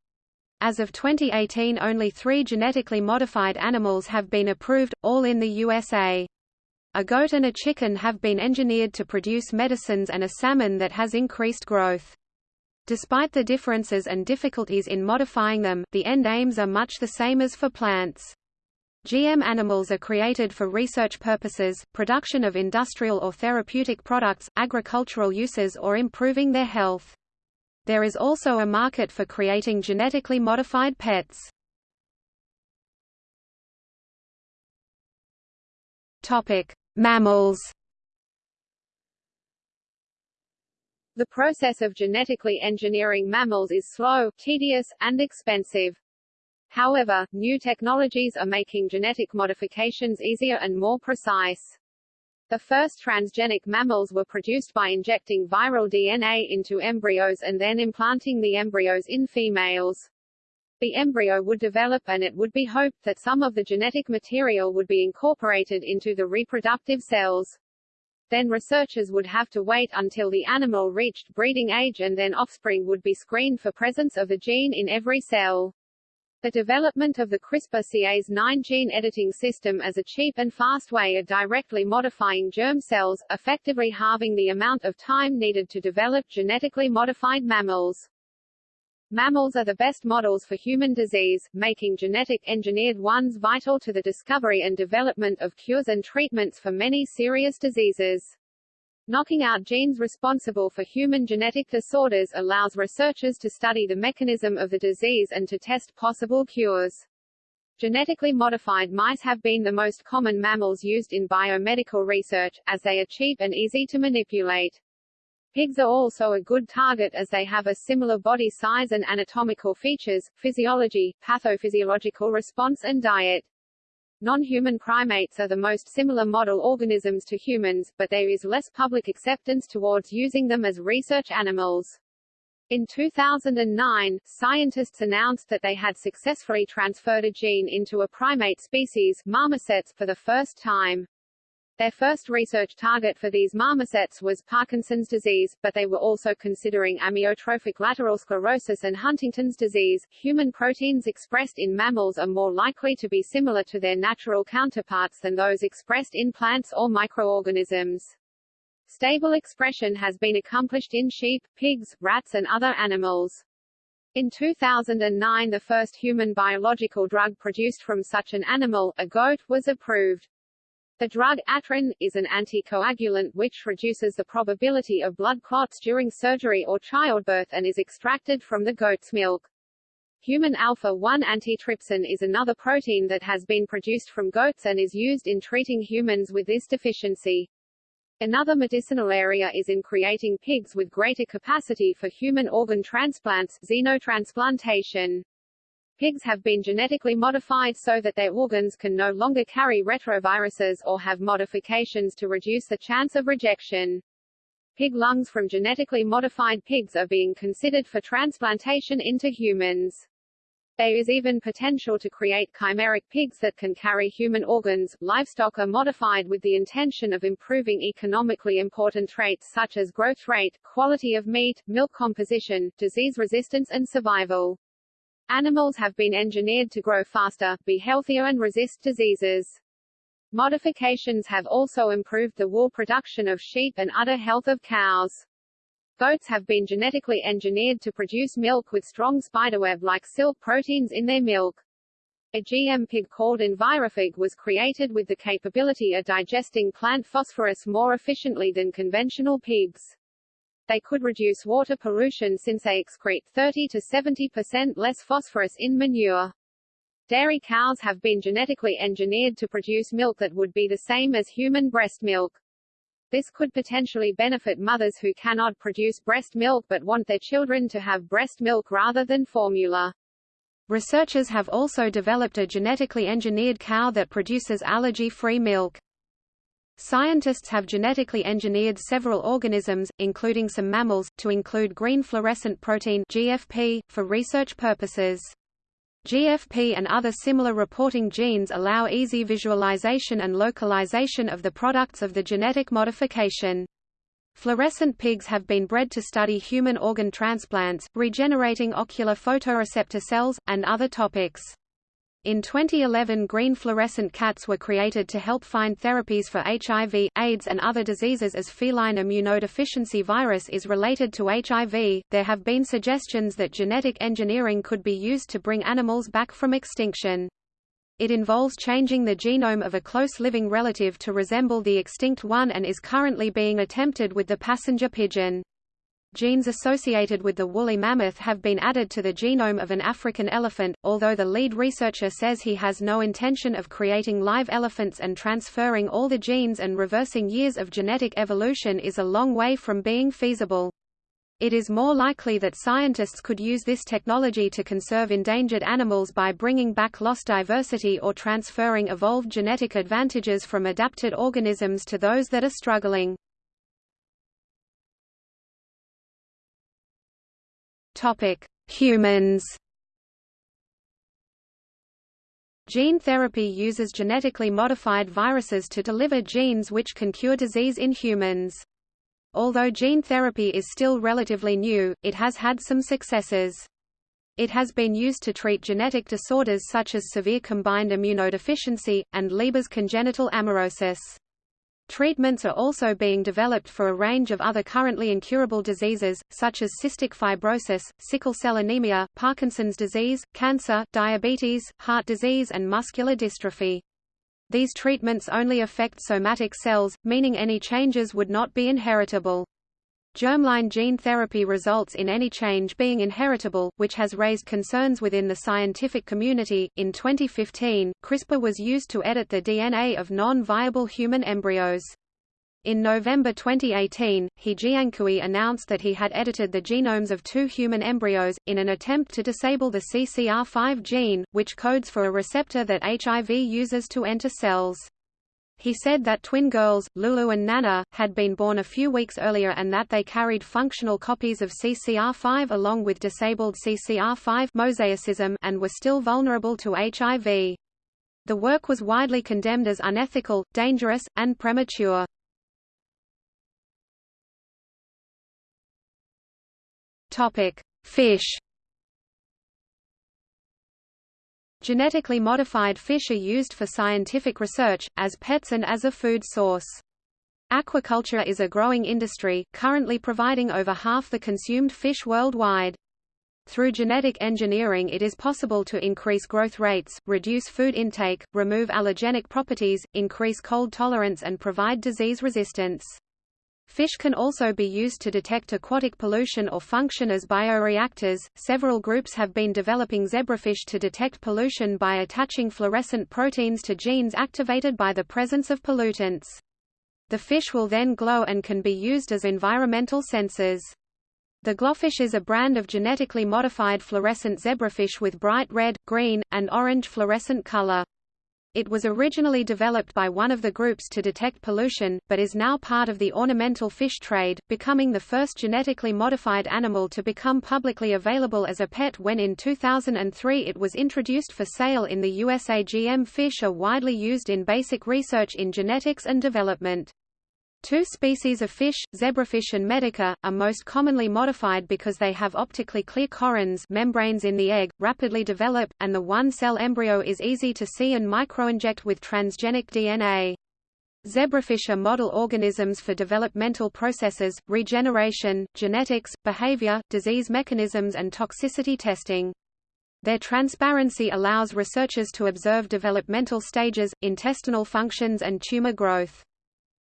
As of 2018 only three genetically modified animals have been approved, all in the USA. A goat and a chicken have been engineered to produce medicines and a salmon that has increased growth. Despite the differences and difficulties in modifying them, the end aims are much the same as for plants. GM animals are created for research purposes, production of industrial or therapeutic products, agricultural uses or improving their health. There is also a market for creating genetically modified pets. Topic: Mammals. The process of genetically engineering mammals is slow, tedious, and expensive. However, new technologies are making genetic modifications easier and more precise. The first transgenic mammals were produced by injecting viral DNA into embryos and then implanting the embryos in females. The embryo would develop and it would be hoped that some of the genetic material would be incorporated into the reproductive cells. Then researchers would have to wait until the animal reached breeding age and then offspring would be screened for presence of the gene in every cell. The development of the CRISPR-Cas9 gene editing system as a cheap and fast way of directly modifying germ cells, effectively halving the amount of time needed to develop genetically modified mammals. Mammals are the best models for human disease, making genetic engineered ones vital to the discovery and development of cures and treatments for many serious diseases. Knocking out genes responsible for human genetic disorders allows researchers to study the mechanism of the disease and to test possible cures. Genetically modified mice have been the most common mammals used in biomedical research, as they are cheap and easy to manipulate. Pigs are also a good target as they have a similar body size and anatomical features, physiology, pathophysiological response and diet. Non-human primates are the most similar model organisms to humans, but there is less public acceptance towards using them as research animals. In 2009, scientists announced that they had successfully transferred a gene into a primate species, marmosets, for the first time. Their first research target for these marmosets was Parkinson's disease, but they were also considering amyotrophic lateral sclerosis and Huntington's disease. Human proteins expressed in mammals are more likely to be similar to their natural counterparts than those expressed in plants or microorganisms. Stable expression has been accomplished in sheep, pigs, rats and other animals. In 2009 the first human biological drug produced from such an animal, a goat, was approved. The drug ATryn, is an anticoagulant which reduces the probability of blood clots during surgery or childbirth and is extracted from the goat's milk. Human alpha-1 antitrypsin is another protein that has been produced from goats and is used in treating humans with this deficiency. Another medicinal area is in creating pigs with greater capacity for human organ transplants xenotransplantation. Pigs have been genetically modified so that their organs can no longer carry retroviruses or have modifications to reduce the chance of rejection. Pig lungs from genetically modified pigs are being considered for transplantation into humans. There is even potential to create chimeric pigs that can carry human organs. Livestock are modified with the intention of improving economically important traits such as growth rate, quality of meat, milk composition, disease resistance and survival. Animals have been engineered to grow faster, be healthier and resist diseases. Modifications have also improved the wool production of sheep and udder health of cows. Goats have been genetically engineered to produce milk with strong spiderweb-like silk proteins in their milk. A GM pig called Enviropig was created with the capability of digesting plant phosphorus more efficiently than conventional pigs. They could reduce water pollution since they excrete 30 to 70% less phosphorus in manure. Dairy cows have been genetically engineered to produce milk that would be the same as human breast milk. This could potentially benefit mothers who cannot produce breast milk but want their children to have breast milk rather than formula. Researchers have also developed a genetically engineered cow that produces allergy-free milk. Scientists have genetically engineered several organisms, including some mammals, to include green fluorescent protein GFP, for research purposes. GFP and other similar reporting genes allow easy visualization and localization of the products of the genetic modification. Fluorescent pigs have been bred to study human organ transplants, regenerating ocular photoreceptor cells, and other topics. In 2011 green fluorescent cats were created to help find therapies for HIV, AIDS and other diseases as feline immunodeficiency virus is related to HIV. There have been suggestions that genetic engineering could be used to bring animals back from extinction. It involves changing the genome of a close living relative to resemble the extinct one and is currently being attempted with the passenger pigeon. Genes associated with the woolly mammoth have been added to the genome of an African elephant, although the lead researcher says he has no intention of creating live elephants and transferring all the genes and reversing years of genetic evolution is a long way from being feasible. It is more likely that scientists could use this technology to conserve endangered animals by bringing back lost diversity or transferring evolved genetic advantages from adapted organisms to those that are struggling. Topic: Humans. Gene therapy uses genetically modified viruses to deliver genes which can cure disease in humans. Although gene therapy is still relatively new, it has had some successes. It has been used to treat genetic disorders such as severe combined immunodeficiency, and Leber's congenital amaurosis. Treatments are also being developed for a range of other currently incurable diseases, such as cystic fibrosis, sickle cell anemia, Parkinson's disease, cancer, diabetes, heart disease and muscular dystrophy. These treatments only affect somatic cells, meaning any changes would not be inheritable. Germline gene therapy results in any change being inheritable, which has raised concerns within the scientific community. In 2015, CRISPR was used to edit the DNA of non-viable human embryos. In November 2018, He Jiankui announced that he had edited the genomes of two human embryos, in an attempt to disable the CCR5 gene, which codes for a receptor that HIV uses to enter cells. He said that twin girls, Lulu and Nana, had been born a few weeks earlier and that they carried functional copies of CCR5 along with disabled CCR5 mosaicism and were still vulnerable to HIV. The work was widely condemned as unethical, dangerous, and premature. Fish Genetically modified fish are used for scientific research, as pets and as a food source. Aquaculture is a growing industry, currently providing over half the consumed fish worldwide. Through genetic engineering it is possible to increase growth rates, reduce food intake, remove allergenic properties, increase cold tolerance and provide disease resistance. Fish can also be used to detect aquatic pollution or function as bioreactors. Several groups have been developing zebrafish to detect pollution by attaching fluorescent proteins to genes activated by the presence of pollutants. The fish will then glow and can be used as environmental sensors. The GloFish is a brand of genetically modified fluorescent zebrafish with bright red, green, and orange fluorescent color. It was originally developed by one of the groups to detect pollution, but is now part of the ornamental fish trade, becoming the first genetically modified animal to become publicly available as a pet when in 2003 it was introduced for sale in the USA. GM fish are widely used in basic research in genetics and development. Two species of fish, zebrafish and medaka, are most commonly modified because they have optically clear chorions membranes in the egg, rapidly develop, and the one-cell embryo is easy to see and microinject with transgenic DNA. Zebrafish are model organisms for developmental processes, regeneration, genetics, behavior, disease mechanisms and toxicity testing. Their transparency allows researchers to observe developmental stages, intestinal functions and tumor growth.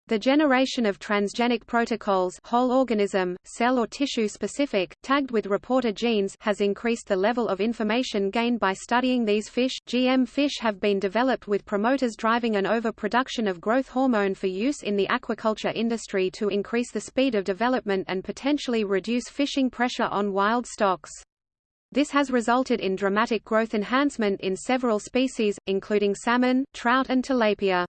The generation of transgenic protocols whole organism, cell or tissue specific, tagged with reporter genes has increased the level of information gained by studying these fish. GM fish have been developed with promoters driving an overproduction of growth hormone for use in the aquaculture industry to increase the speed of development and potentially reduce fishing pressure on wild stocks. This has resulted in dramatic growth enhancement in several species, including salmon, trout and tilapia.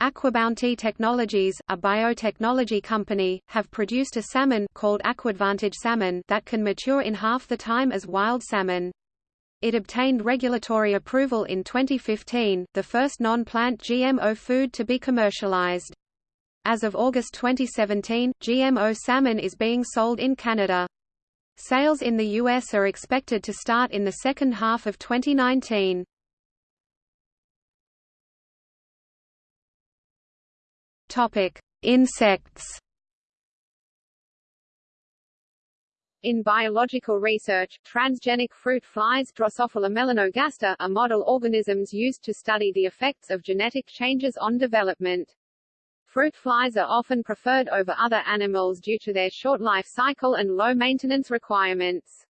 AquaBounty Technologies, a biotechnology company, have produced a salmon called AquAdvantage salmon that can mature in half the time as wild salmon. It obtained regulatory approval in 2015, the first non-plant GMO food to be commercialized. As of August 2017, GMO salmon is being sold in Canada. Sales in the U.S. are expected to start in the second half of 2019. Topic: Insects. In biological research, transgenic fruit flies Drosophila melanogaster are model organisms used to study the effects of genetic changes on development. Fruit flies are often preferred over other animals due to their short life cycle and low maintenance requirements.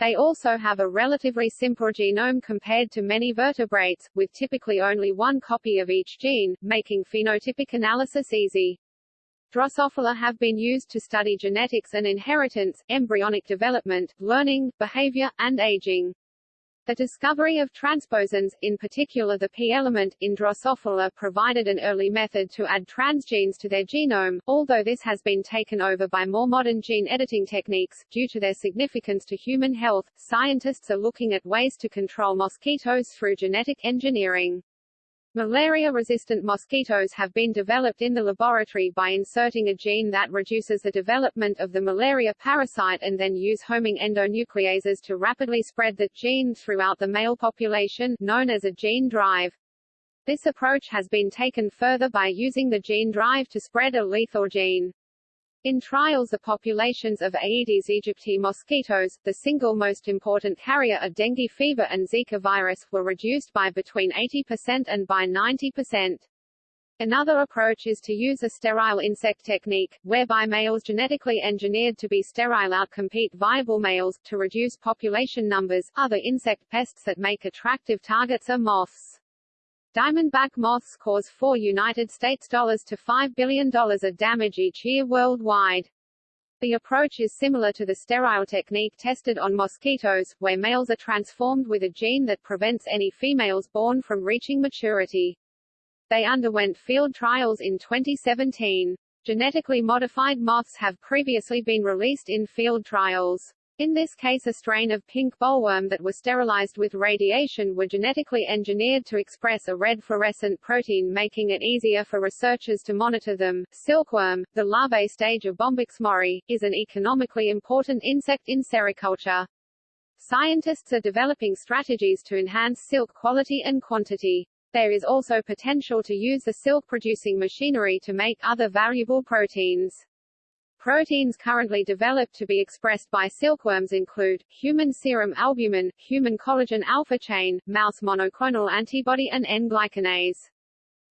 They also have a relatively simple genome compared to many vertebrates, with typically only one copy of each gene, making phenotypic analysis easy. Drosophila have been used to study genetics and inheritance, embryonic development, learning, behavior, and aging. The discovery of transposons, in particular the P-element, in Drosophila provided an early method to add transgenes to their genome, although this has been taken over by more modern gene editing techniques. Due to their significance to human health, scientists are looking at ways to control mosquitoes through genetic engineering. Malaria-resistant mosquitoes have been developed in the laboratory by inserting a gene that reduces the development of the malaria parasite and then use homing endonucleases to rapidly spread the gene throughout the male population, known as a gene drive. This approach has been taken further by using the gene drive to spread a lethal gene. In trials the populations of Aedes aegypti mosquitoes, the single most important carrier of dengue fever and Zika virus, were reduced by between 80% and by 90%. Another approach is to use a sterile insect technique, whereby males genetically engineered to be sterile outcompete viable males, to reduce population numbers. Other insect pests that make attractive targets are moths. Diamondback moths cause 4 United States dollars to $5 billion of damage each year worldwide. The approach is similar to the sterile technique tested on mosquitoes, where males are transformed with a gene that prevents any females born from reaching maturity. They underwent field trials in 2017. Genetically modified moths have previously been released in field trials. In this case a strain of pink bollworm that was sterilized with radiation were genetically engineered to express a red fluorescent protein making it easier for researchers to monitor them. Silkworm, the larvae stage of Bombyx mori, is an economically important insect in sericulture. Scientists are developing strategies to enhance silk quality and quantity. There is also potential to use the silk-producing machinery to make other valuable proteins. Proteins currently developed to be expressed by silkworms include, human serum albumin, human collagen alpha chain, mouse monoclonal antibody and N-glycanase.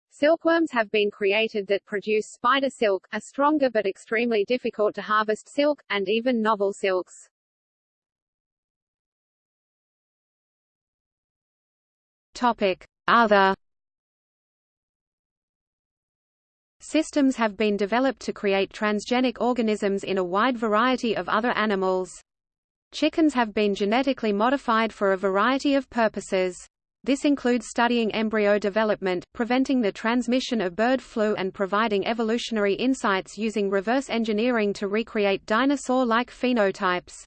Silkworms have been created that produce spider silk, a stronger but extremely difficult to harvest silk, and even novel silks. Topic. Other Systems have been developed to create transgenic organisms in a wide variety of other animals. Chickens have been genetically modified for a variety of purposes. This includes studying embryo development, preventing the transmission of bird flu and providing evolutionary insights using reverse engineering to recreate dinosaur-like phenotypes.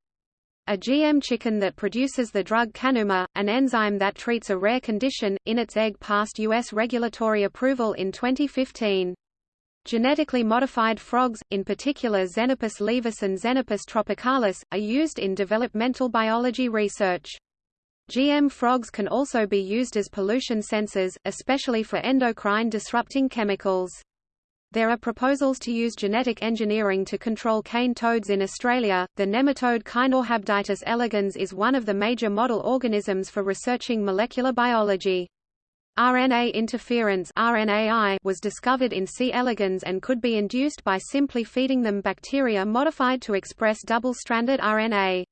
A GM chicken that produces the drug Kanuma, an enzyme that treats a rare condition, in its egg passed U.S. regulatory approval in 2015. Genetically modified frogs, in particular Xenopus laevis and Xenopus tropicalis, are used in developmental biology research. GM frogs can also be used as pollution sensors, especially for endocrine disrupting chemicals. There are proposals to use genetic engineering to control cane toads in Australia. The nematode Caenorhabditis elegans is one of the major model organisms for researching molecular biology. RNA interference RNAi was discovered in C. elegans and could be induced by simply feeding them bacteria modified to express double-stranded RNA.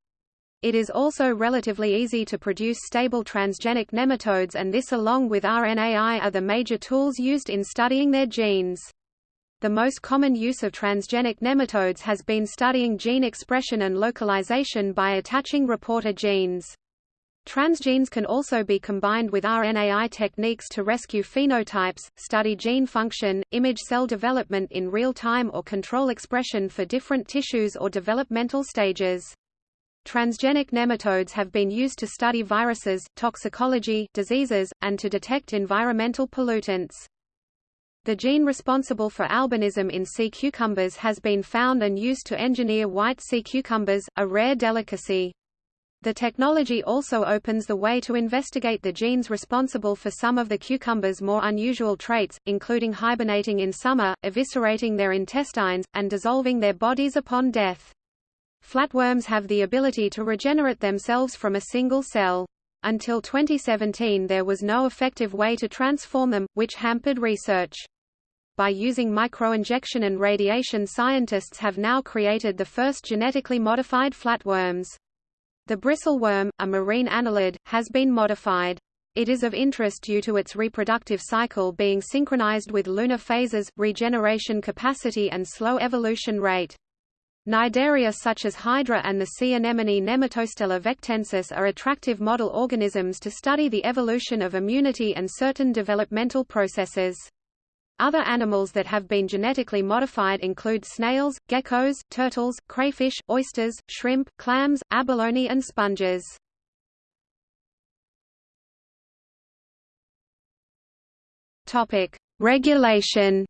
It is also relatively easy to produce stable transgenic nematodes and this along with RNAi are the major tools used in studying their genes. The most common use of transgenic nematodes has been studying gene expression and localization by attaching reporter genes. Transgenes can also be combined with RNAi techniques to rescue phenotypes, study gene function, image cell development in real time or control expression for different tissues or developmental stages. Transgenic nematodes have been used to study viruses, toxicology, diseases, and to detect environmental pollutants. The gene responsible for albinism in sea cucumbers has been found and used to engineer white sea cucumbers, a rare delicacy. The technology also opens the way to investigate the genes responsible for some of the cucumber's more unusual traits, including hibernating in summer, eviscerating their intestines, and dissolving their bodies upon death. Flatworms have the ability to regenerate themselves from a single cell. Until 2017 there was no effective way to transform them, which hampered research. By using microinjection and radiation scientists have now created the first genetically modified flatworms. The bristleworm, a marine annelid, has been modified. It is of interest due to its reproductive cycle being synchronized with lunar phases, regeneration capacity and slow evolution rate. Cnidaria such as Hydra and the sea anemone Nematostella vectensis are attractive model organisms to study the evolution of immunity and certain developmental processes. Other animals that have been genetically modified include snails, geckos, turtles, crayfish, oysters, shrimp, clams, abalone and sponges. Topic: Regulation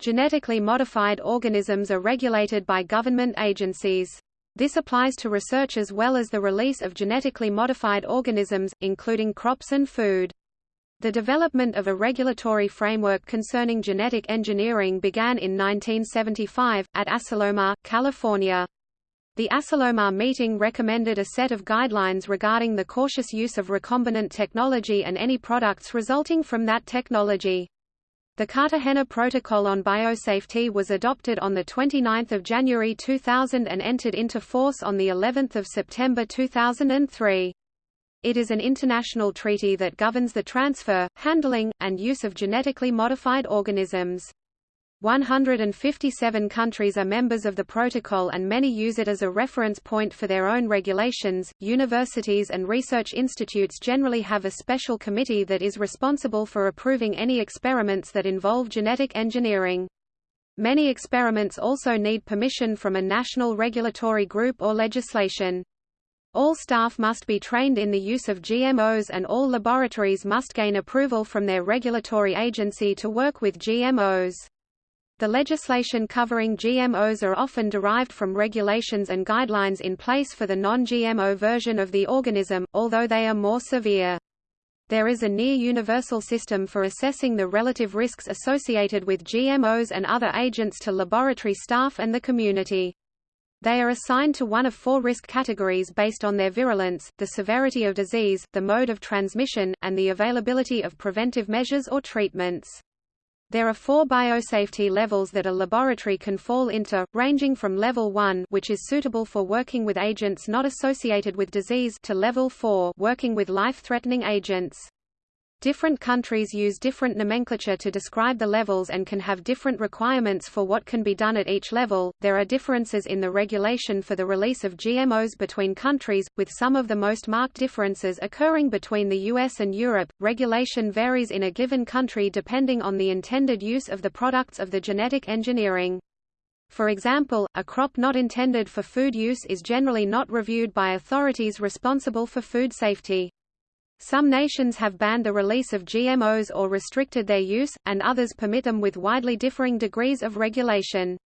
Genetically modified organisms are regulated by government agencies. This applies to research as well as the release of genetically modified organisms, including crops and food. The development of a regulatory framework concerning genetic engineering began in 1975, at Asilomar, California. The Asilomar meeting recommended a set of guidelines regarding the cautious use of recombinant technology and any products resulting from that technology. The Cartagena Protocol on Biosafety was adopted on 29 January 2000 and entered into force on of September 2003. It is an international treaty that governs the transfer, handling, and use of genetically modified organisms. 157 countries are members of the protocol and many use it as a reference point for their own regulations. Universities and research institutes generally have a special committee that is responsible for approving any experiments that involve genetic engineering. Many experiments also need permission from a national regulatory group or legislation. All staff must be trained in the use of GMOs and all laboratories must gain approval from their regulatory agency to work with GMOs. The legislation covering GMOs are often derived from regulations and guidelines in place for the non-GMO version of the organism, although they are more severe. There is a near-universal system for assessing the relative risks associated with GMOs and other agents to laboratory staff and the community. They are assigned to one of four risk categories based on their virulence, the severity of disease, the mode of transmission, and the availability of preventive measures or treatments. There are four biosafety levels that a laboratory can fall into, ranging from level 1 which is suitable for working with agents not associated with disease to level 4 working with life-threatening agents. Different countries use different nomenclature to describe the levels and can have different requirements for what can be done at each level. There are differences in the regulation for the release of GMOs between countries, with some of the most marked differences occurring between the US and Europe. Regulation varies in a given country depending on the intended use of the products of the genetic engineering. For example, a crop not intended for food use is generally not reviewed by authorities responsible for food safety. Some nations have banned the release of GMOs or restricted their use, and others permit them with widely differing degrees of regulation.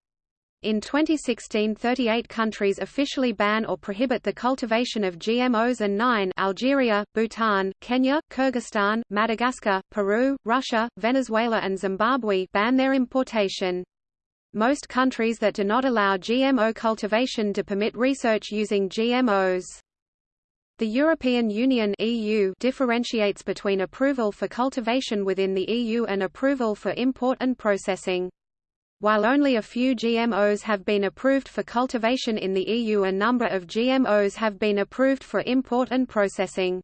In 2016 38 countries officially ban or prohibit the cultivation of GMOs and 9 Algeria, Bhutan, Kenya, Kyrgyzstan, Madagascar, Peru, Russia, Venezuela and Zimbabwe ban their importation. Most countries that do not allow GMO cultivation do permit research using GMOs. The European Union EU differentiates between approval for cultivation within the EU and approval for import and processing. While only a few GMOs have been approved for cultivation in the EU a number of GMOs have been approved for import and processing.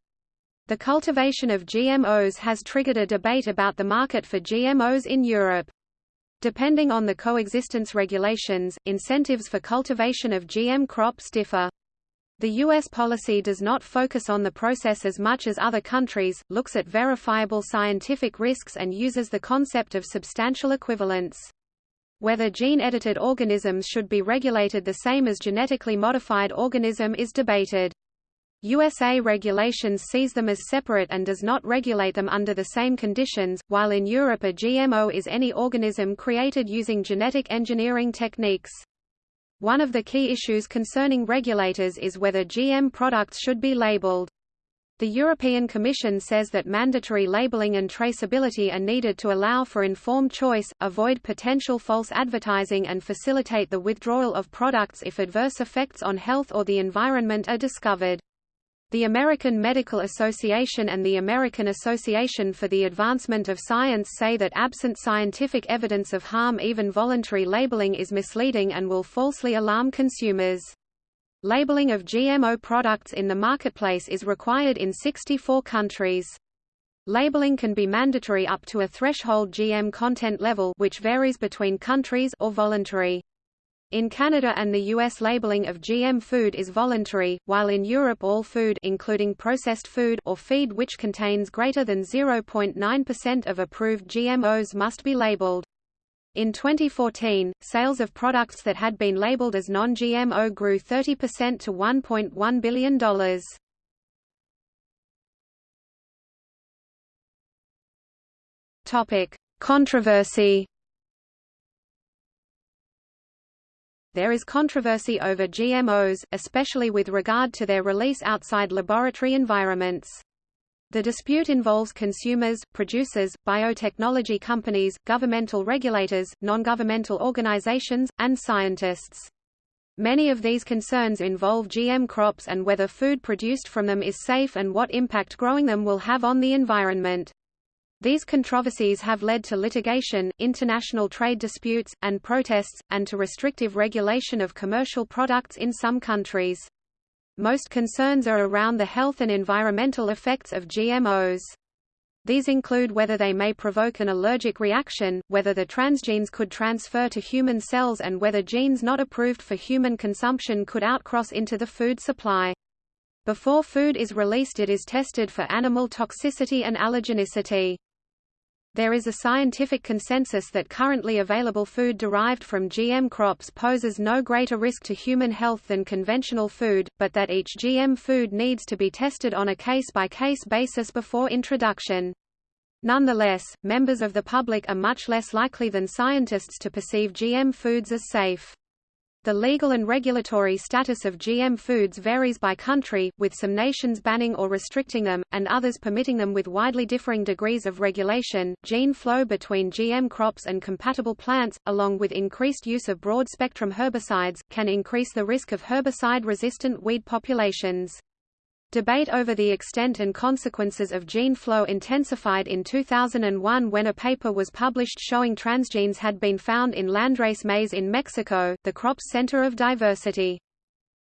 The cultivation of GMOs has triggered a debate about the market for GMOs in Europe. Depending on the coexistence regulations, incentives for cultivation of GM crops differ. The U.S. policy does not focus on the process as much as other countries, looks at verifiable scientific risks and uses the concept of substantial equivalence. Whether gene-edited organisms should be regulated the same as genetically modified organism is debated. USA regulations sees them as separate and does not regulate them under the same conditions, while in Europe a GMO is any organism created using genetic engineering techniques. One of the key issues concerning regulators is whether GM products should be labeled. The European Commission says that mandatory labeling and traceability are needed to allow for informed choice, avoid potential false advertising and facilitate the withdrawal of products if adverse effects on health or the environment are discovered. The American Medical Association and the American Association for the Advancement of Science say that absent scientific evidence of harm even voluntary labeling is misleading and will falsely alarm consumers. Labeling of GMO products in the marketplace is required in 64 countries. Labeling can be mandatory up to a threshold GM content level which varies between countries or voluntary. In Canada and the US labeling of GM food is voluntary, while in Europe all food including processed food or feed which contains greater than 0.9% of approved GMOs must be labeled. In 2014, sales of products that had been labeled as non-GMO grew 30% to $1.1 billion. Topic: Controversy. There is controversy over GMOs, especially with regard to their release outside laboratory environments. The dispute involves consumers, producers, biotechnology companies, governmental regulators, non-governmental organizations, and scientists. Many of these concerns involve GM crops and whether food produced from them is safe and what impact growing them will have on the environment. These controversies have led to litigation, international trade disputes, and protests, and to restrictive regulation of commercial products in some countries. Most concerns are around the health and environmental effects of GMOs. These include whether they may provoke an allergic reaction, whether the transgenes could transfer to human cells and whether genes not approved for human consumption could outcross into the food supply. Before food is released it is tested for animal toxicity and allergenicity. There is a scientific consensus that currently available food derived from GM crops poses no greater risk to human health than conventional food, but that each GM food needs to be tested on a case-by-case -case basis before introduction. Nonetheless, members of the public are much less likely than scientists to perceive GM foods as safe. The legal and regulatory status of GM foods varies by country, with some nations banning or restricting them, and others permitting them with widely differing degrees of regulation. Gene flow between GM crops and compatible plants, along with increased use of broad spectrum herbicides, can increase the risk of herbicide resistant weed populations. Debate over the extent and consequences of gene flow intensified in 2001 when a paper was published showing transgenes had been found in landrace maize in Mexico, the crop's center of diversity.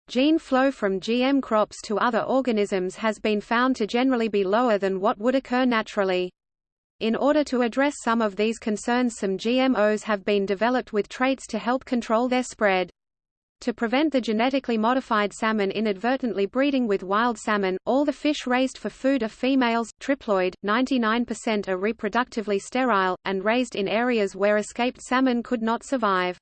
Gene flow from GM crops to other organisms has been found to generally be lower than what would occur naturally. In order to address some of these concerns some GMOs have been developed with traits to help control their spread. To prevent the genetically modified salmon inadvertently breeding with wild salmon, all the fish raised for food are females, triploid, 99% are reproductively sterile, and raised in areas where escaped salmon could not survive.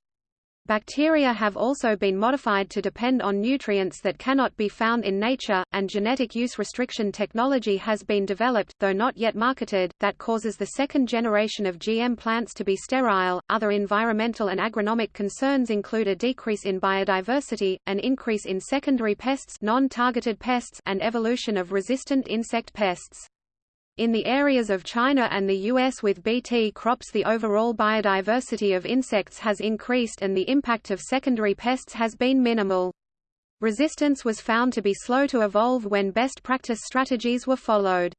Bacteria have also been modified to depend on nutrients that cannot be found in nature, and genetic use restriction technology has been developed, though not yet marketed, that causes the second generation of GM plants to be sterile. Other environmental and agronomic concerns include a decrease in biodiversity, an increase in secondary pests, non-targeted pests, and evolution of resistant insect pests. In the areas of China and the US with Bt crops the overall biodiversity of insects has increased and the impact of secondary pests has been minimal. Resistance was found to be slow to evolve when best practice strategies were followed.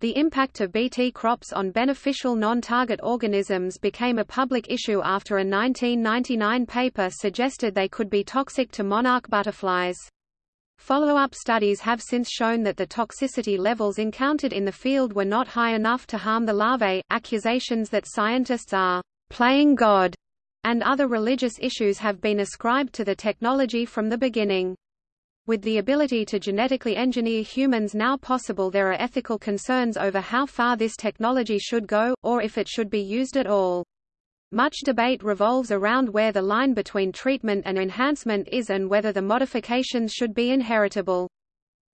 The impact of Bt crops on beneficial non-target organisms became a public issue after a 1999 paper suggested they could be toxic to monarch butterflies. Follow-up studies have since shown that the toxicity levels encountered in the field were not high enough to harm the larvae. Accusations that scientists are playing God and other religious issues have been ascribed to the technology from the beginning. With the ability to genetically engineer humans now possible there are ethical concerns over how far this technology should go, or if it should be used at all. Much debate revolves around where the line between treatment and enhancement is and whether the modifications should be inheritable.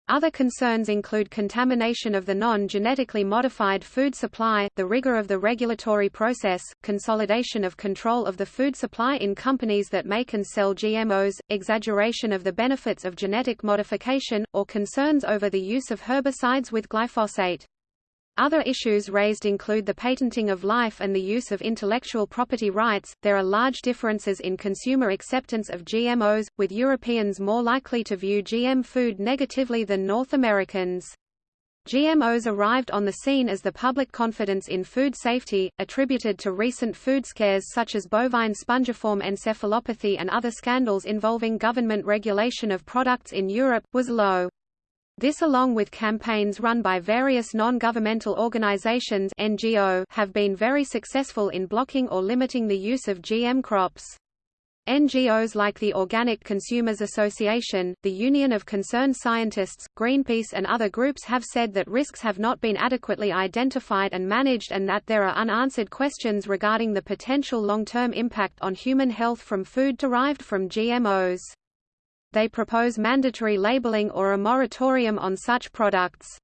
Other concerns include contamination of the non-genetically modified food supply, the rigor of the regulatory process, consolidation of control of the food supply in companies that make and sell GMOs, exaggeration of the benefits of genetic modification, or concerns over the use of herbicides with glyphosate. Other issues raised include the patenting of life and the use of intellectual property rights. There are large differences in consumer acceptance of GMOs, with Europeans more likely to view GM food negatively than North Americans. GMOs arrived on the scene as the public confidence in food safety, attributed to recent food scares such as bovine spongiform encephalopathy and other scandals involving government regulation of products in Europe, was low. This along with campaigns run by various non-governmental organizations NGO have been very successful in blocking or limiting the use of GM crops. NGOs like the Organic Consumers Association, the Union of Concerned Scientists, Greenpeace and other groups have said that risks have not been adequately identified and managed and that there are unanswered questions regarding the potential long-term impact on human health from food derived from GMOs. They propose mandatory labeling or a moratorium on such products.